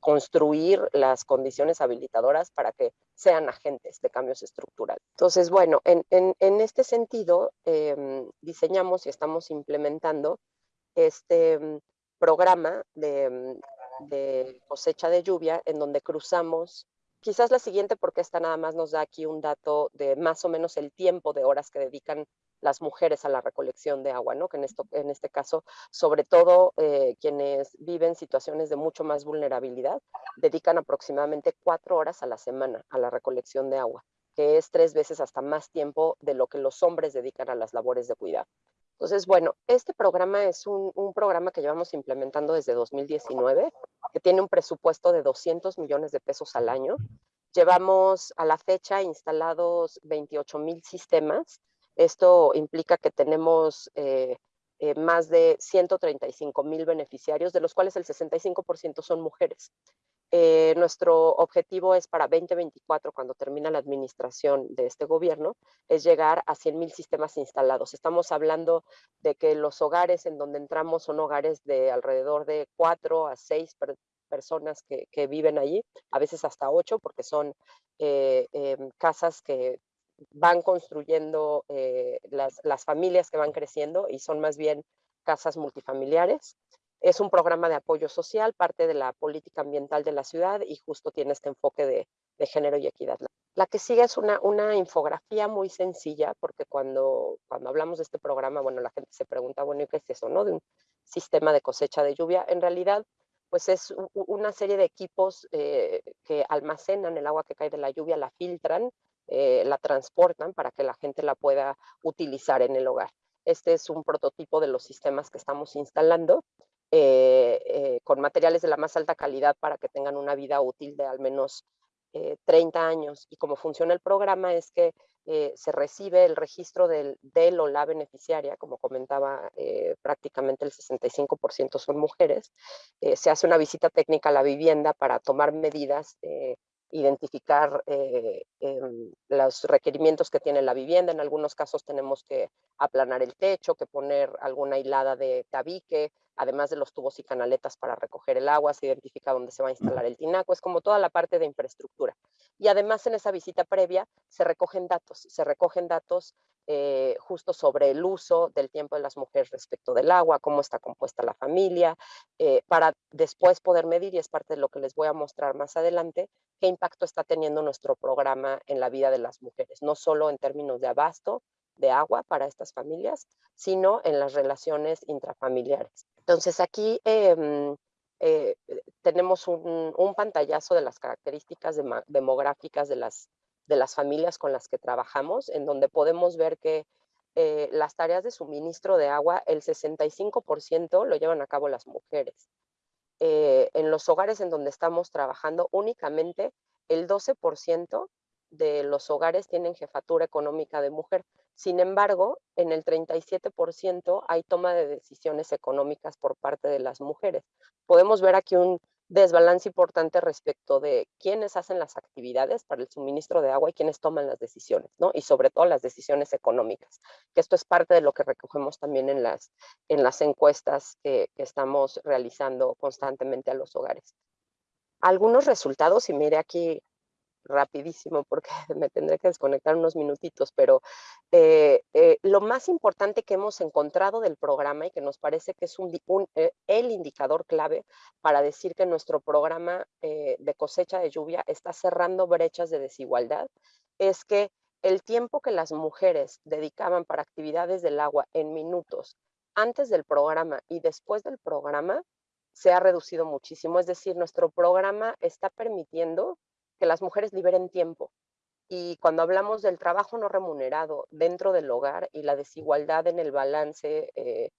construir las condiciones habilitadoras para que sean agentes de cambios estructurales. Entonces, bueno, en, este sentido, em, diseñamos y estamos implementando este em, programa de, em, de cosecha de lluvia en donde cruzamos Quizás la siguiente, porque esta nada más nos da aquí un dato de más o menos el tiempo de horas que dedican las mujeres a la recolección de agua, ¿no? que en, esto, en este caso, sobre todo eh, quienes viven situaciones de mucho más vulnerabilidad, dedican aproximadamente cuatro horas a la semana a la recolección de agua, que es tres veces hasta más tiempo de lo que los hombres dedican a las labores de cuidado. Entonces, bueno, este programa es un, programa que llevamos implementando desde 2019 que tiene un presupuesto de 200 millones de pesos al año. Llevamos a la fecha instalados 28 mil sistemas. Esto implica que tenemos eh, eh, más de 135 mil beneficiarios, de los cuales el 65% son mujeres. Eh, nuestro objetivo es para 2024, cuando termina la administración de este gobierno, es llegar a 100 mil sistemas instalados. Estamos hablando de que los hogares en donde entramos son hogares de alrededor de 4 a 6 personas que, viven allí, a veces hasta 8, porque son eh, em, casas que van construyendo eh, las, las familias que van creciendo y son más bien casas multifamiliares. Es un programa de apoyo social, parte de la política ambiental de la ciudad y justo tiene este enfoque de, género y equidad. La que sigue es una, una infografía muy sencilla, porque cuando, cuando hablamos de este programa, bueno, la gente se pregunta, bueno, ¿y qué es eso, no? De un sistema de cosecha de lluvia. En realidad, pues es una serie de equipos eh, que almacenan el agua que cae de la lluvia, la filtran, eh, la transportan para que la gente la pueda utilizar en el hogar. Este es un prototipo de los sistemas que estamos instalando eh, eh, con materiales de la más alta calidad para que tengan una vida útil de al menos 30 eh, años. Y cómo funciona el programa es que se recibe el registro del, del, o la beneficiaria, como comentaba, prácticamente el 65% son mujeres. se hace una visita técnica a la vivienda para tomar medidas identificar eh, em, los requerimientos que tiene la vivienda. En algunos casos tenemos que aplanar el techo, que poner alguna hilada de tabique, además de los tubos y canaletas para recoger el agua, se identifica dónde se va a instalar el tinaco, es como toda la parte de infraestructura. Y además en esa visita previa se recogen datos, se recogen datos eh, justo sobre el uso del tiempo de las mujeres respecto del agua, cómo está compuesta la familia, eh, para después poder medir, y es parte de lo que les voy a mostrar más adelante, qué impacto está teniendo nuestro programa en la vida de las mujeres, no solo en términos de abasto de agua para estas familias, sino en las relaciones intrafamiliares. Entonces aquí em, eh, tenemos un, un, pantallazo de las características demográficas de las de las familias con las que trabajamos, en donde podemos ver que eh, las tareas de suministro de agua, el 65% lo llevan a cabo las mujeres. Eh, en los hogares en donde estamos trabajando, únicamente el 12% de los hogares tienen jefatura económica de mujer. Sin embargo, en el 37% hay toma de decisiones económicas por parte de las mujeres. Podemos ver aquí un desbalance importante respecto de quiénes hacen las actividades para el suministro de agua y quiénes toman las decisiones, ¿no? Y sobre todo las decisiones económicas, que esto es parte de lo que recogemos también en las, en las encuestas que, que estamos realizando constantemente a los hogares. Algunos resultados, y mire aquí rapidísimo porque [laughs] me tendré que desconectar unos minutitos, pero eh, eh, lo más importante que hemos encontrado del programa y que nos parece que es un, eh, el indicador clave para decir que nuestro programa de cosecha de lluvia está cerrando brechas de desigualdad, es que el tiempo que las mujeres dedicaban para actividades del agua en minutos antes del programa y después del programa se ha reducido muchísimo. Es decir, nuestro programa está permitiendo que las mujeres liberen tiempo. Y cuando hablamos del trabajo no remunerado dentro del hogar y la desigualdad en el balance eh,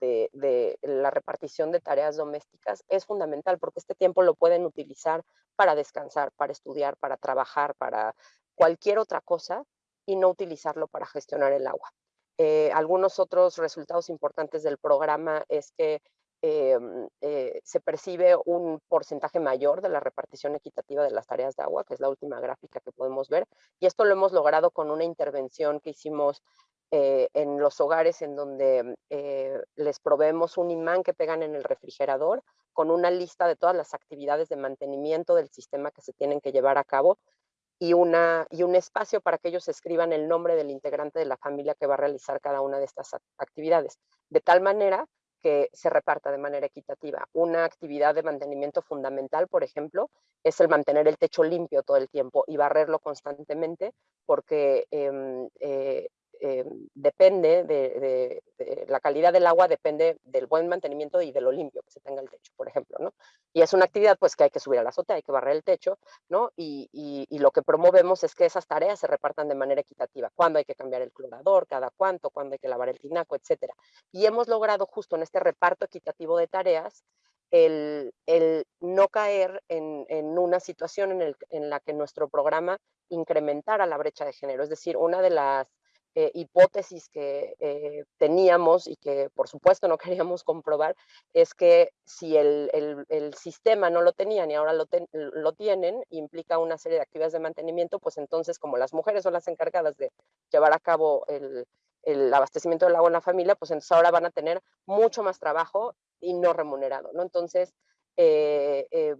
de, la repartición de tareas domésticas, es fundamental porque este tiempo lo pueden utilizar para descansar, para estudiar, para trabajar, para cualquier otra cosa y no utilizarlo para gestionar el agua. Eh, algunos otros resultados importantes del programa es que Em, eh, se percibe un porcentaje mayor de la repartición equitativa de las tareas de agua, que es la última gráfica que podemos ver. Y esto lo hemos logrado con una intervención que hicimos eh, en los hogares en donde eh, les proveemos un imán que pegan en el refrigerador con una lista de todas las actividades de mantenimiento del sistema que se tienen que llevar a cabo y, una, y un espacio para que ellos escriban el nombre del integrante de la familia que va a realizar cada una de estas actividades. De tal manera que se reparta de manera equitativa. Una actividad de mantenimiento fundamental, por ejemplo, es el mantener el techo limpio todo el tiempo y barrerlo constantemente porque em, eh, eh, depende de, la calidad del agua, depende del buen mantenimiento y de lo limpio que se tenga el techo, por ejemplo, ¿no? Y es una actividad pues que hay que subir a la azotea, hay que barrer el techo, ¿no? Y, y, lo que promovemos es que esas tareas se repartan de manera equitativa, cuándo hay que cambiar el clorador, cada cuánto, cuándo hay que lavar el tinaco, etcétera. Y hemos logrado justo en este reparto equitativo de tareas el, el, no caer en, en una situación en, el, en, la que nuestro programa incrementara la brecha de género. Es decir, una de las eh, hipótesis que eh, teníamos y que por supuesto no [laughs] queríamos comprobar es que si el, el, sistema no lo tenían y ahora lo, lo, tienen, implica una serie de actividades de mantenimiento, pues entonces como las mujeres son las encargadas de llevar a cabo el, el abastecimiento del agua en la familia, pues entonces ahora van a tener mucho más trabajo y no remunerado, ¿no? Entonces, eh,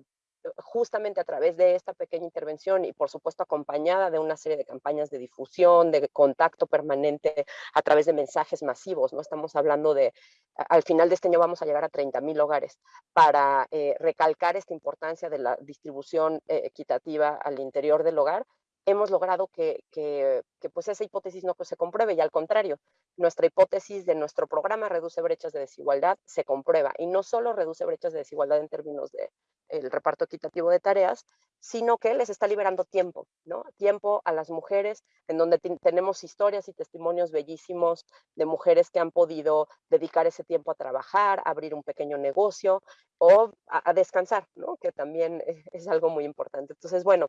justamente a través de esta pequeña intervención y por supuesto acompañada de una serie de campañas de difusión, de contacto permanente a través de mensajes masivos, ¿no? Estamos hablando de, al final de este año vamos a llegar a 30 mil hogares para eh, recalcar esta importancia de la distribución eh, equitativa al interior del hogar, hemos logrado que, que, pues esa hipótesis no se compruebe y al contrario, nuestra hipótesis de nuestro programa reduce brechas de desigualdad se comprueba y no solo reduce brechas de desigualdad en términos de el reparto equitativo de tareas, sino que les está liberando tiempo, ¿no? Tiempo a las mujeres, en donde tenemos historias y testimonios bellísimos de mujeres que han podido dedicar ese tiempo a trabajar, a abrir un pequeño negocio o a, a descansar, ¿no? Que también es algo muy importante. Entonces, bueno,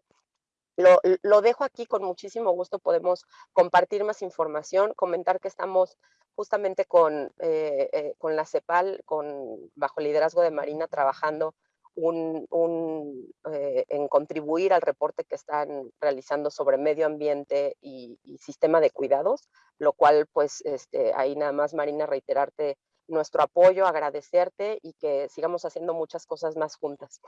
lo, dejo aquí con muchísimo gusto, podemos compartir más información, comentar que estamos justamente con, eh, eh, con la CEPAL, con, bajo el liderazgo de Marina, trabajando un, eh, en contribuir al reporte que están realizando sobre medio ambiente y, y, sistema de cuidados, lo cual pues este, ahí nada más Marina reiterarte nuestro apoyo, agradecerte y que sigamos haciendo muchas cosas más juntas.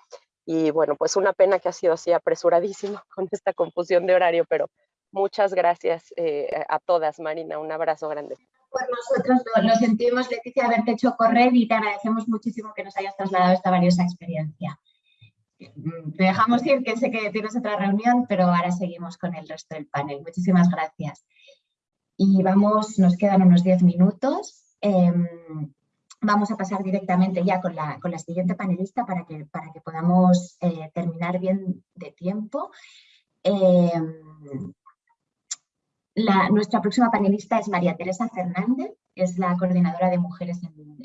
Y bueno, pues una pena que ha sido así apresuradísimo [laughs] con esta confusión de horario, pero muchas gracias eh, a todas, Marina, un abrazo grande. Pues nosotros lo, sentimos, Leticia, haberte hecho correr y te agradecemos muchísimo que nos hayas trasladado esta valiosa experiencia. Mm, te dejamos ir, que sé que tienes otra reunión, pero ahora seguimos con el resto del panel. Muchísimas gracias. Y vamos, nos quedan unos 10 minutos. Em, vamos a pasar directamente ya con la, con la siguiente panelista para que, para que podamos eh, terminar bien de tiempo. Em, nuestra próxima panelista es María Teresa Fernández, es la coordinadora de mujeres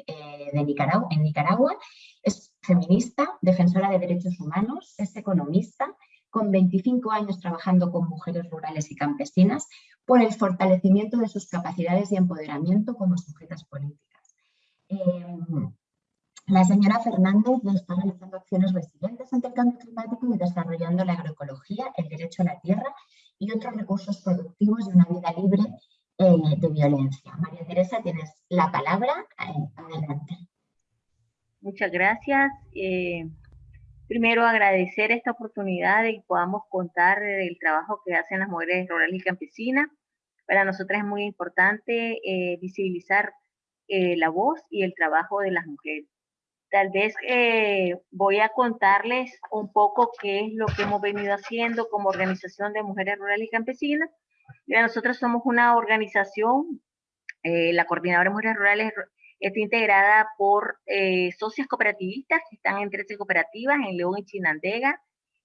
eh, de Nicaragua, en Nicaragua. Es feminista, defensora de derechos humanos, es economista, con 25 años trabajando con mujeres rurales y campesinas por el fortalecimiento de sus capacidades y empoderamiento como sujetas políticas. Em, La señora Fernández está realizando acciones resilientes ante el cambio climático y desarrollando la agroecología, el derecho a la tierra y otros recursos productivos de una vida libre eh, de violencia. María Teresa, tienes la palabra. Eh, adelante. Muchas gracias. Eh, primero agradecer esta oportunidad de que podamos contar del trabajo que hacen las mujeres rurales y campesinas. Para nosotras es muy importante visibilizar la voz y el trabajo de las mujeres. Tal vez voy a contarles un poco qué es lo que hemos venido haciendo como organización de mujeres rurales y campesinas. nosotros somos una organización, la Coordinadora de Mujeres Rurales Está integrada por eh, socias cooperativistas que están en 13 cooperativas en León y Chinandega.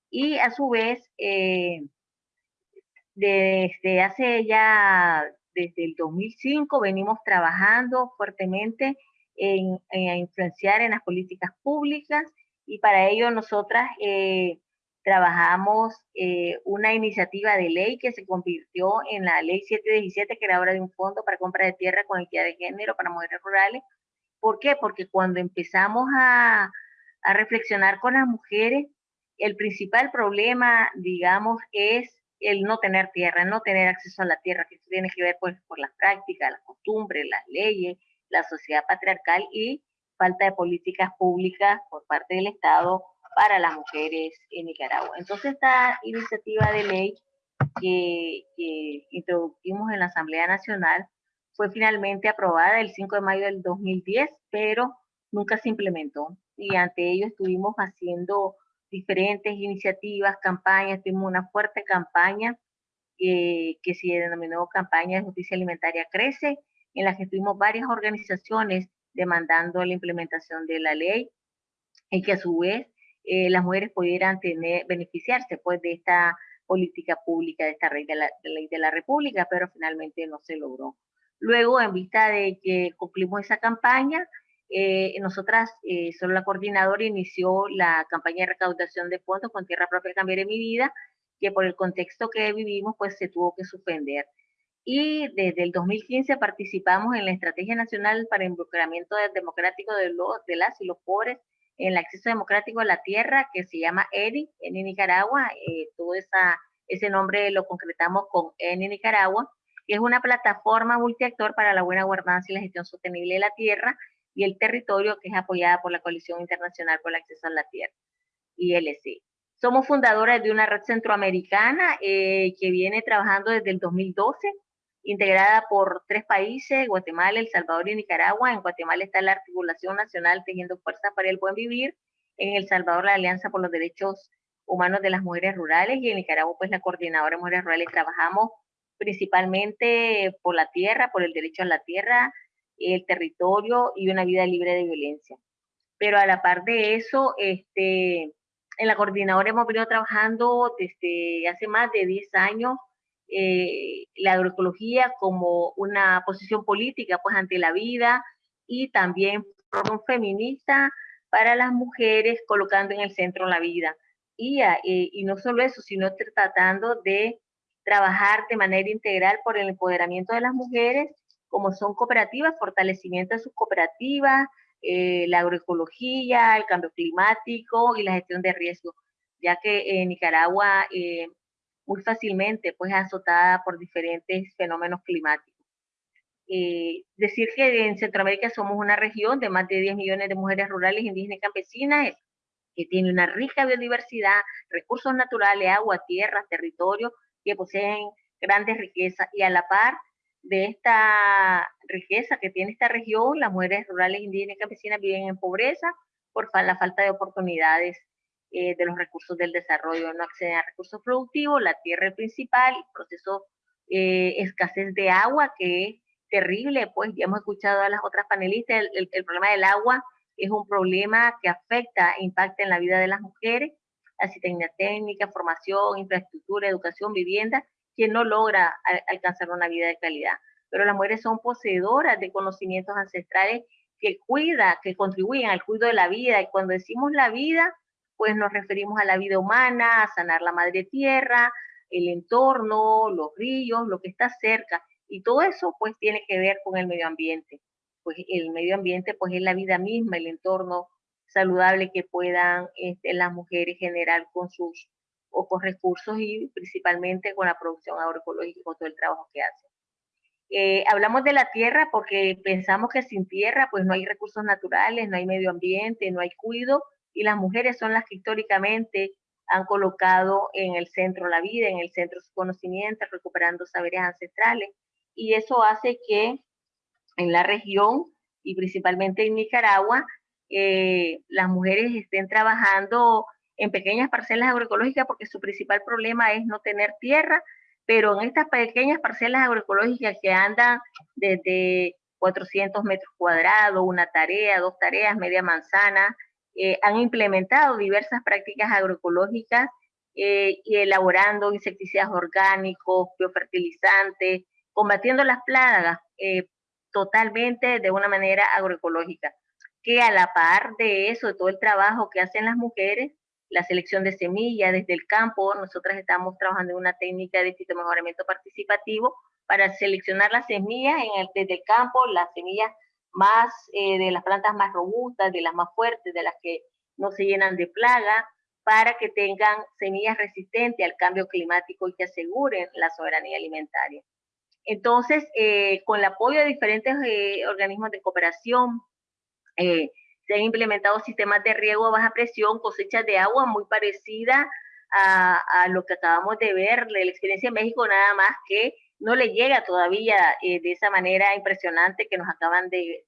Y a su vez, eh, desde hace ya, desde el 2005, venimos trabajando fuertemente en, influenciar en las políticas públicas y para ello nosotras eh, trabajamos una iniciativa de ley que se convirtió en la ley 717, que era ahora de un fondo para compra de tierra con equidad de género para mujeres rurales. ¿Por qué? Porque cuando empezamos a, a reflexionar con las mujeres, el principal problema, digamos, es el no tener tierra, no tener acceso a la tierra, que tiene que ver pues, por las prácticas, las costumbres, las leyes, la sociedad patriarcal y falta de políticas públicas por parte del Estado para las mujeres en Nicaragua. Entonces esta iniciativa de ley que, introdujimos en la Asamblea Nacional fue finalmente aprobada el 5 de mayo del 2010, pero nunca se implementó. Y ante ello estuvimos haciendo diferentes iniciativas, campañas, tuvimos una fuerte campaña eh, que se denominó Campaña de Justicia Alimentaria Crece, en la que tuvimos varias organizaciones demandando la implementación de la ley y que a su vez eh, las mujeres pudieran tener, beneficiarse pues, de esta política pública, de esta ley de la, ley de la República, pero finalmente no se logró. Luego, en vista de que cumplimos esa campaña, eh, nosotras, eh, solo la coordinadora inició la campaña de recaudación de fondos con Tierra Propia Cambiaré Mi Vida, que por el contexto que vivimos, pues se tuvo que suspender. Y desde el 2015 participamos en la Estrategia Nacional para Involucramiento Democrático de, los, de las y los pobres el acceso democrático a la tierra, que se llama ERI en Nicaragua. Eh, todo esa, ese nombre lo concretamos con ENI Nicaragua, que es una plataforma multiactor para la buena gobernanza y la gestión sostenible de la tierra y el territorio, que es apoyada por la Coalición Internacional por el Acceso a la Tierra, ILC. Somos fundadoras de una red centroamericana eh, que viene trabajando desde el 2012 integrada por tres países, Guatemala, El Salvador y Nicaragua. En Guatemala está la Articulación Nacional Teniendo Fuerza para el Buen Vivir, en El Salvador la Alianza por los Derechos Humanos de las Mujeres Rurales y en Nicaragua pues la Coordinadora de Mujeres Rurales. Trabajamos principalmente por la tierra, por el derecho a la tierra, el territorio y una vida libre de violencia. Pero a la par de eso, este, en la coordinadora hemos venido trabajando desde hace más de 10 años eh, la agroecología como una posición política pues ante la vida y también feminista para las mujeres colocando en el centro la vida. Y, eh, y no solo eso, sino tratando de trabajar de manera integral por el empoderamiento de las mujeres, como son cooperativas, fortalecimiento de sus cooperativas, eh, la agroecología, el cambio climático y la gestión de riesgos, ya que en Nicaragua muy fácilmente pues azotada por diferentes fenómenos climáticos. Eh, decir que en Centroamérica somos una región de más de 10 millones de mujeres rurales, indígenas y campesinas, que tiene una rica biodiversidad, recursos naturales, agua, tierra, territorio, que poseen grandes riquezas y a la par de esta riqueza que tiene esta región, las mujeres rurales, indígenas y campesinas viven en pobreza por la falta de oportunidades eh, de los recursos del desarrollo, no acceden a recursos productivos, la tierra principal, el proceso eh, escasez de agua, que es terrible, pues ya hemos escuchado a las otras panelistas, el, problema del agua es un problema que afecta e impacta en la vida de las mujeres, asistencia técnica, formación, infraestructura, educación, vivienda, que no logra alcanzar una vida de calidad. Pero las mujeres son poseedoras de conocimientos ancestrales que cuida, que contribuyen al cuidado de la vida. Y cuando decimos la vida, pues nos referimos a la vida humana, a sanar la madre tierra, el entorno, los ríos, lo que está cerca. Y todo eso pues tiene que ver con el medio ambiente. Pues el medio ambiente pues es la vida misma, el entorno saludable que puedan este, las mujeres generar con sus pocos recursos y principalmente con la producción agroecológica con todo el trabajo que hacen. Eh, hablamos de la tierra porque pensamos que sin tierra pues no hay recursos naturales, no hay medio ambiente, no hay cuido y las mujeres son las que históricamente han colocado en el centro la vida, en el centro su conocimiento, recuperando saberes ancestrales. Y eso hace que en la región y principalmente en Nicaragua eh, las mujeres estén trabajando en pequeñas parcelas agroecológicas porque su principal problema es no tener tierra, pero en estas pequeñas parcelas agroecológicas que andan desde 400 metros cuadrados, una tarea, dos tareas, media manzana, eh, han implementado diversas prácticas agroecológicas eh, y elaborando insecticidas orgánicos, biofertilizantes, combatiendo las plagas eh, totalmente de una manera agroecológica. Que a la par de eso, de todo el trabajo que hacen las mujeres, la selección de semillas desde el campo. Nosotras estamos trabajando en una técnica de mejoramiento participativo para seleccionar las semillas en el, desde el campo, las semillas más eh, de las plantas más robustas, de las más fuertes, de las que no se llenan de plaga, para que tengan semillas resistentes al cambio climático y que aseguren la soberanía alimentaria. Entonces, eh, con el apoyo de diferentes eh, organismos de cooperación, se han implementado sistemas de riego a baja presión, cosechas de agua muy parecida a, lo que acabamos de ver la experiencia de México, nada más que no le llega todavía eh, de esa manera impresionante que nos acaban de,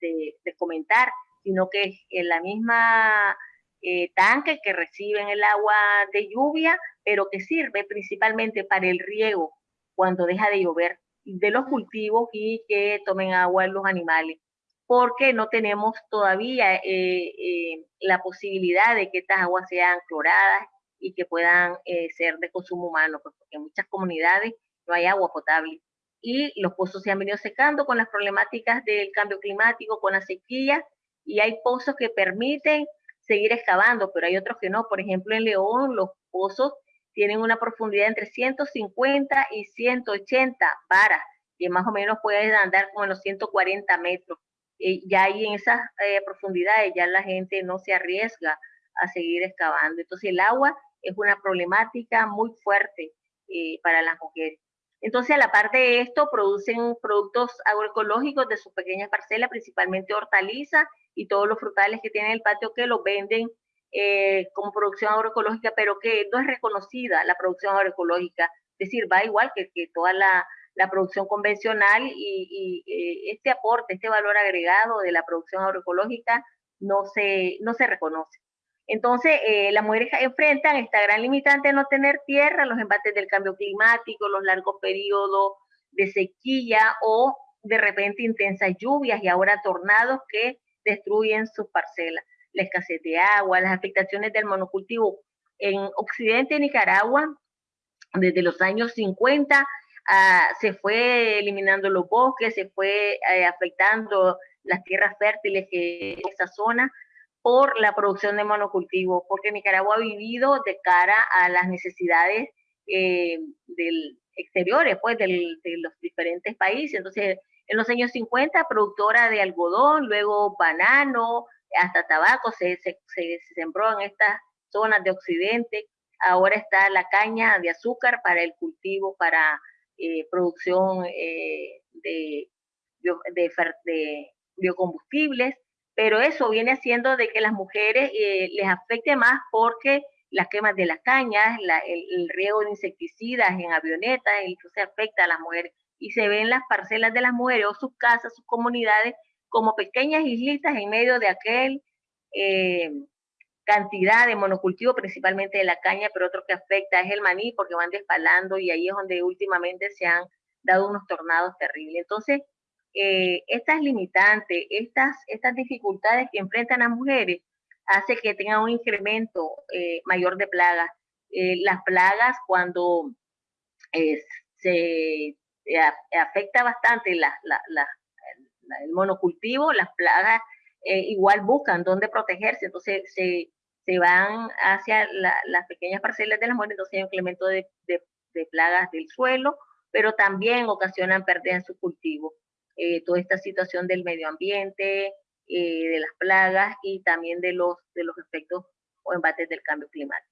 comentar, sino que en la misma eh, tanque que reciben el agua de lluvia, pero que sirve principalmente para el riego cuando deja de llover de los cultivos y que tomen agua los animales porque no tenemos todavía eh, la posibilidad de que estas aguas sean cloradas y que puedan ser de consumo humano, porque en muchas comunidades no hay agua potable. Y los pozos se han venido secando con las problemáticas del cambio climático, con la sequía, y hay pozos que permiten seguir excavando, pero hay otros que no. Por ejemplo, en León los pozos tienen una profundidad entre 150 y 180 varas, que más o menos pueden andar como en los 140 metros eh, ya ahí en esas eh, profundidades ya la gente no se arriesga a seguir excavando. Entonces el agua es una problemática muy fuerte eh, para las mujeres. Entonces, a la par de esto, producen productos agroecológicos de sus pequeñas parcelas, principalmente hortalizas y todos los frutales que tienen el patio que los venden como producción agroecológica, pero que no es reconocida la producción agroecológica. Es decir, va igual que, que toda la, la producción convencional y, eh, este aporte, este valor agregado de la producción agroecológica no se, no se reconoce. Entonces, eh, las mujeres enfrentan esta gran limitante de no tener tierra, los embates del cambio climático, los largos periodos de sequía o de repente intensas lluvias y ahora tornados que destruyen sus parcelas, la escasez de agua, las afectaciones del monocultivo. En Occidente de Nicaragua, desde los años 50, Ah, se fue eliminando los bosques, se fue eh, afectando las tierras fértiles que en esa zona por la producción de monocultivos, porque Nicaragua ha vivido de cara a las necesidades eh, del exteriores, pues, de los diferentes países. Entonces, en los años 50, productora de algodón, luego banano, hasta tabaco, se, se, se sembró en estas zonas de Occidente. Ahora está la caña de azúcar para el cultivo, para eh, producción eh, de, biocombustibles, pero eso viene haciendo de que las mujeres eh, les afecte más porque las quemas de las cañas, el, riego de insecticidas en avionetas, se afecta a las mujeres y se ven las parcelas de las mujeres o sus casas, sus comunidades como pequeñas islitas en medio de aquel cantidad de monocultivo, principalmente de la caña, pero otro que afecta es el maní porque van despalando y ahí es donde últimamente se han dado unos tornados terribles. Entonces, eh, estas limitantes, estas, estas dificultades que enfrentan las mujeres, hace que tengan un incremento eh, mayor de plagas. Eh, las plagas cuando se afecta bastante el monocultivo, las plagas igual buscan dónde protegerse, entonces se, se van hacia las pequeñas parcelas de las mujeres, entonces hay un incremento de, plagas del suelo, pero también ocasionan pérdidas en su cultivo. Eh, toda esta situación del medio ambiente, eh, de las plagas y también de los, de los efectos o embates del cambio climático.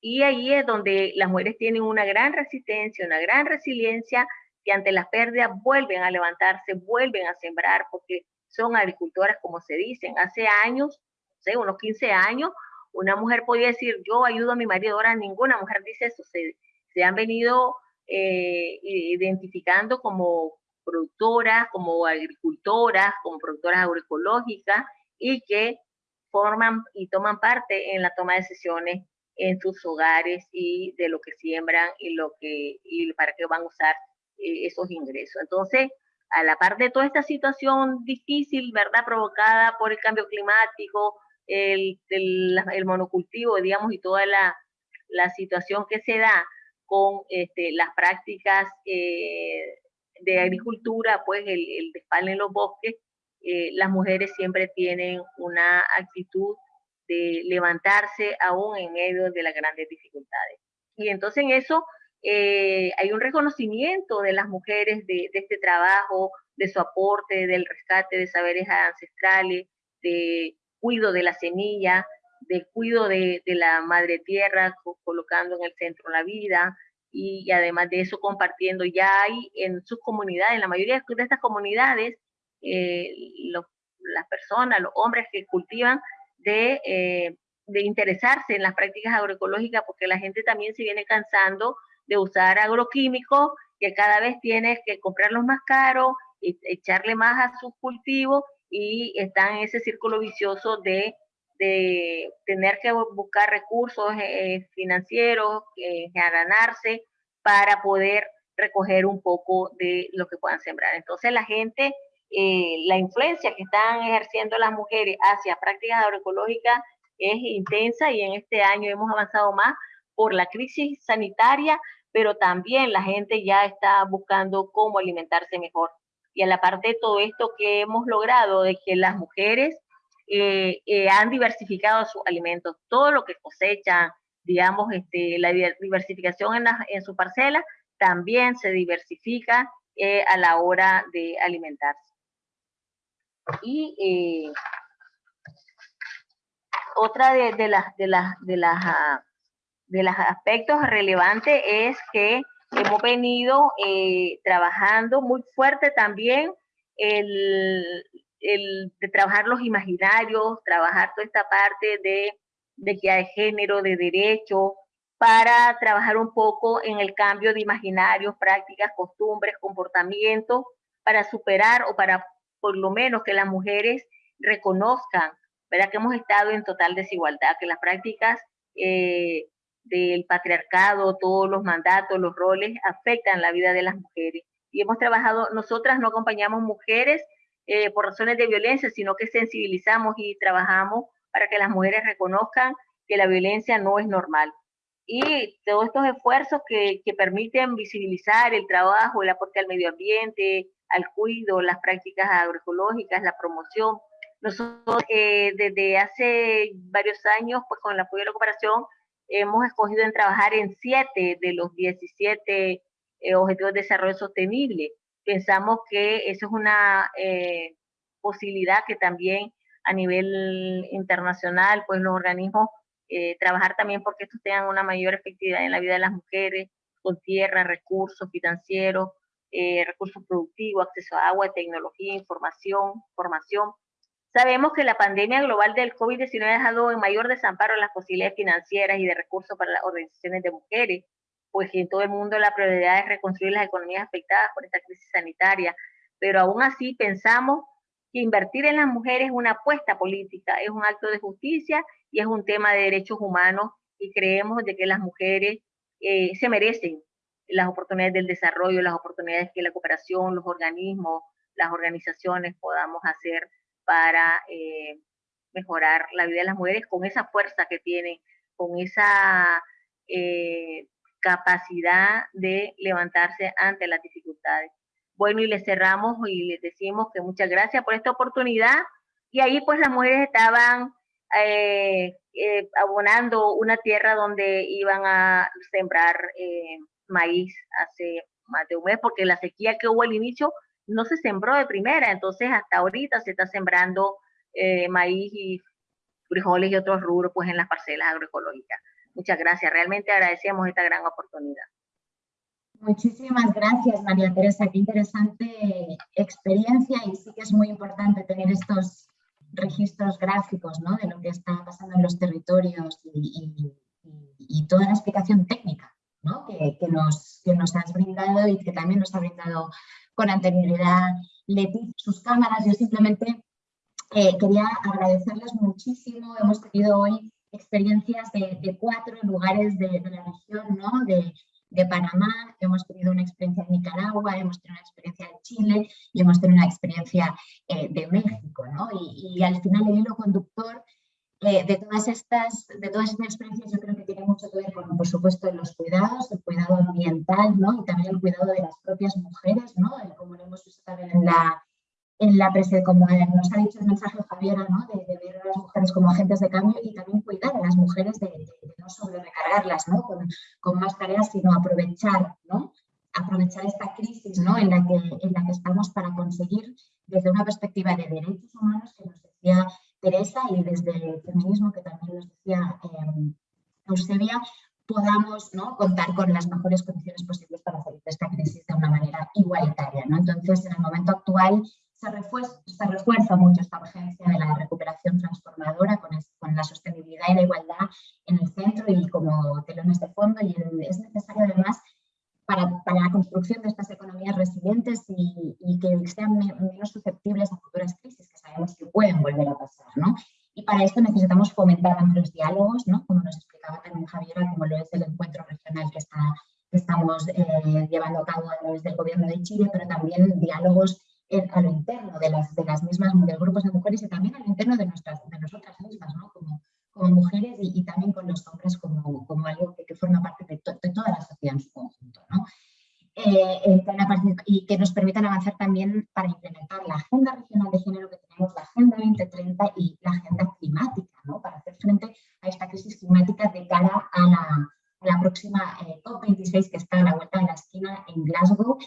Y ahí es donde las mujeres tienen una gran resistencia, una gran resiliencia, que ante las pérdidas vuelven a levantarse, vuelven a sembrar, porque son agricultoras, como se dicen. Hace años, no sé, unos 15 años, una mujer podía decir, yo ayudo a mi marido, ahora ninguna mujer dice eso, se, se han venido eh, identificando como productoras, como agricultoras, como productoras agroecológicas y que forman y toman parte en la toma de decisiones en sus hogares y de lo que siembran y lo que y para qué van a usar eh, esos ingresos. Entonces, a la par de toda esta situación difícil, ¿verdad? Provocada por el cambio climático, el, el, monocultivo, digamos, y toda la, la, situación que se da con este, las prácticas eh, de agricultura, pues el, el despalme en los bosques, eh, las mujeres siempre tienen una actitud de levantarse aún en medio de las grandes dificultades. Y entonces en eso eh, hay un reconocimiento de las mujeres de, este trabajo, de su aporte, del rescate de saberes ancestrales, de cuido de la semilla, de cuido de, la madre tierra, colocando en el centro la vida, y, además de eso compartiendo. Ya hay en sus comunidades, en la mayoría de estas comunidades, eh, las personas, los hombres que cultivan, de, eh, de interesarse en las prácticas agroecológicas, porque la gente también se viene cansando de usar agroquímicos, que cada vez tienes que comprarlos más caros, y echarle más a sus cultivos y están en ese círculo vicioso de, de tener que buscar recursos eh, financieros, eh, ganarse para poder recoger un poco de lo que puedan sembrar. Entonces la gente, eh, la influencia que están ejerciendo las mujeres hacia prácticas agroecológicas es intensa y en este año hemos avanzado más por la crisis sanitaria, pero también la gente ya está buscando cómo alimentarse mejor. Y a la parte de todo esto que hemos logrado, de que las mujeres eh, eh, han diversificado sus alimentos, todo lo que cosechan, digamos, este, la diversificación en, su parcela, también se diversifica eh, a la hora de alimentarse. Y otra de, de, las, de, las, de las ah, de los aspectos relevantes es que hemos venido trabajando muy fuerte también el, el, de trabajar los imaginarios, trabajar toda esta parte de, de que hay género, de derecho, para trabajar un poco en el cambio de imaginarios, prácticas, costumbres, comportamientos, para superar o para por lo menos que las mujeres reconozcan, ¿verdad? Que hemos estado en total desigualdad, que las prácticas eh, del patriarcado, todos los mandatos, los roles afectan la vida de las mujeres. Y hemos trabajado, nosotras no acompañamos mujeres eh, por razones de violencia, sino que sensibilizamos y trabajamos para que las mujeres reconozcan que la violencia no es normal. Y todos estos esfuerzos que, que permiten visibilizar el trabajo, el aporte al medio ambiente, al cuidado, las prácticas agroecológicas, la promoción. Nosotros eh, desde hace varios años, pues con el apoyo de la cooperación, hemos escogido en trabajar en siete de los 17 eh, Objetivos de Desarrollo Sostenible. Pensamos que eso es una eh, posibilidad que también a nivel internacional, pues los organismos, eh, trabajar también porque estos tengan una mayor efectividad en la vida de las mujeres, con tierra, recursos financieros, recursos productivos, acceso a agua, tecnología, información, formación, Sabemos que la pandemia global del COVID-19 ha dejado en mayor desamparo las posibilidades financieras y de recursos para las organizaciones de mujeres, pues en todo el mundo la prioridad es reconstruir las economías afectadas por esta crisis sanitaria, pero aún así pensamos que invertir en las mujeres es una apuesta política, es un acto de justicia y es un tema de derechos humanos y creemos de que las mujeres eh, se merecen las oportunidades del desarrollo, las oportunidades que la cooperación, los organismos, las organizaciones podamos hacer para eh, mejorar la vida de las mujeres con esa fuerza que tienen, con esa eh, capacidad de levantarse ante las dificultades. Bueno, y les cerramos y les decimos que muchas gracias por esta oportunidad. Y ahí pues las mujeres estaban eh, abonando una tierra donde iban a sembrar maíz hace más de un mes, porque la sequía que hubo al inicio no se sembró de primera, entonces hasta ahorita se está sembrando eh, maíz y frijoles y otros rubros pues en las parcelas agroecológicas. Muchas gracias, realmente agradecemos esta gran oportunidad. Muchísimas gracias, María Teresa. Qué interesante experiencia y sí que es muy importante tener estos registros gráficos ¿no? de lo que está pasando en los territorios y, toda la explicación técnica ¿no? que, nos, que nos has brindado y que también nos ha brindado con anterioridad Leti, sus cámaras. Yo simplemente eh, quería agradecerles muchísimo. Hemos tenido hoy experiencias de, cuatro lugares de, la región, ¿no? de, Panamá, hemos tenido una experiencia en Nicaragua, hemos tenido una experiencia en Chile y hemos tenido una experiencia eh, de México. ¿no? Y, al final el hilo conductor eh, de, todas estas, de todas estas experiencias yo creo que tiene mucho que ver con, por supuesto, los cuidados, el cuidado ambiental ¿no? y también el cuidado de las propias mujeres, ¿no? como lo hemos visto también en la, en la como nos ha dicho el mensaje Javiera, ¿no? de, ver a las mujeres como agentes de cambio y también cuidar a las mujeres de, no sobre recargarlas ¿no? Con, con, más tareas, sino aprovechar, ¿no? aprovechar esta crisis ¿no? en, la que, en la que estamos para conseguir desde una perspectiva de derechos humanos que nos decía Teresa y desde el feminismo que también nos decía eh, Eusebia, podamos ¿no? contar con las mejores condiciones posibles para salir de esta crisis de una manera igualitaria. ¿no? Entonces, en el momento actual se refuerza, se refuerza mucho esta urgencia de la recuperación transformadora con, con, la sostenibilidad y la igualdad en el centro y como telones de fondo y es necesario además para, para, la construcción de estas economías resilientes y, y, que sean menos susceptibles a futuras crisis que sabemos que pueden volver a pasar. ¿no? Y para esto necesitamos fomentar amplios diálogos, ¿no? como nos explicaba también Javiera, como lo es el encuentro regional que, está, que estamos eh, llevando a cabo a través del gobierno de Chile, pero también diálogos a lo interno de las, de las mismas, de grupos de mujeres y también a lo interno de, nuestras, de nosotras mismas, ¿no? como, como mujeres y, también con los hombres como, como algo que, forma parte de, de, toda la sociedad en su conjunto. ¿no? Eh, y que nos permitan avanzar también para implementar la Agenda Regional de Género que tenemos, la Agenda 2030 y la Agenda Climática, ¿no? para hacer frente a esta crisis climática de cara a la, a la próxima eh, COP26 que está a la vuelta de la esquina en Glasgow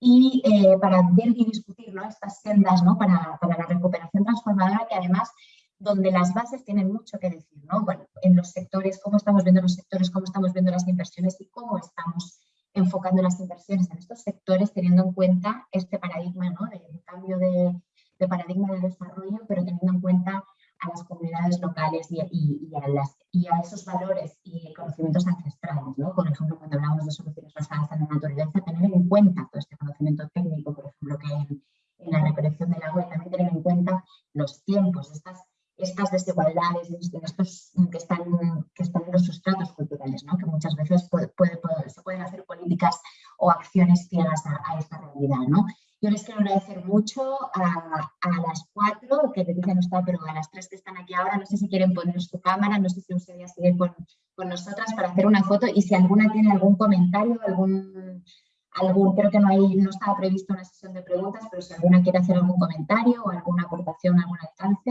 y eh, para ver y discutir ¿no? estas sendas ¿no? para, para, la recuperación transformadora que además donde las bases tienen mucho que decir, ¿no? bueno, en los sectores, cómo estamos viendo los sectores, cómo estamos viendo las inversiones y cómo estamos enfocando las inversiones en estos sectores teniendo en cuenta este paradigma ¿no? cambio de, de, paradigma de desarrollo, pero teniendo en cuenta a las comunidades locales y, y, a, las, y a esos valores y conocimientos ancestrales. ¿no? Por ejemplo, cuando hablamos de soluciones basadas en la naturaleza, tener en cuenta todo este conocimiento técnico, por ejemplo, que hay en, la recolección del agua y también tener en cuenta los tiempos, estas, desigualdades estos, que, están, que están en los sustratos culturales, ¿no? que muchas veces se pueden hacer políticas o acciones ciegas a, a esta realidad. ¿no? Les quiero agradecer mucho a, las cuatro, que te dicen no está, pero a las tres que están aquí ahora, no sé si quieren poner su cámara, no sé si ustedes siguen con, con nosotras para hacer una foto y si alguna tiene algún comentario, algún, algún, creo que no, hay, no estaba previsto una sesión de preguntas, pero si alguna quiere hacer algún comentario o alguna aportación, algún alcance,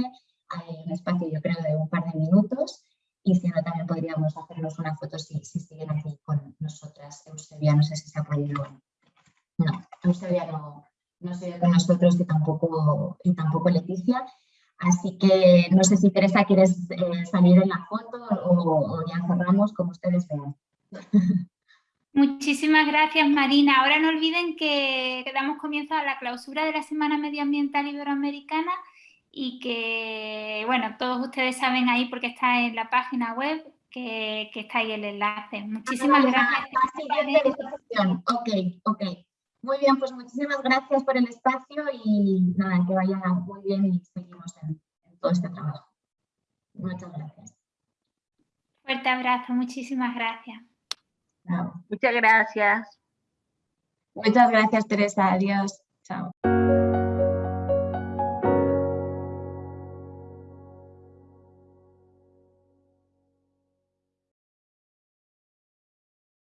hay un espacio yo creo de un par de minutos y si no también podríamos hacernos una foto si, si siguen aquí con nosotras. Eusebia, no sé si se ha podido... No, Eusebia no, no se con nosotros y tampoco, y tampoco Leticia. Así que no sé si Teresa quieres eh, salir en la foto o, ya cerramos como ustedes vean. [laughs] Muchísimas gracias Marina. Ahora no olviden que, damos comienzo a la clausura de la Semana Medioambiental Iberoamericana y que, bueno, todos ustedes saben ahí porque está en la página web que, que está ahí el enlace. Muchísimas gracias. Ok, ok. Muy bien, pues muchísimas gracias por el espacio y nada, que vaya muy bien y seguimos en, todo este trabajo. Muchas gracias. Fuerte abrazo, muchísimas gracias. Muchas gracias. Muchas gracias, Teresa. Adiós. Chao.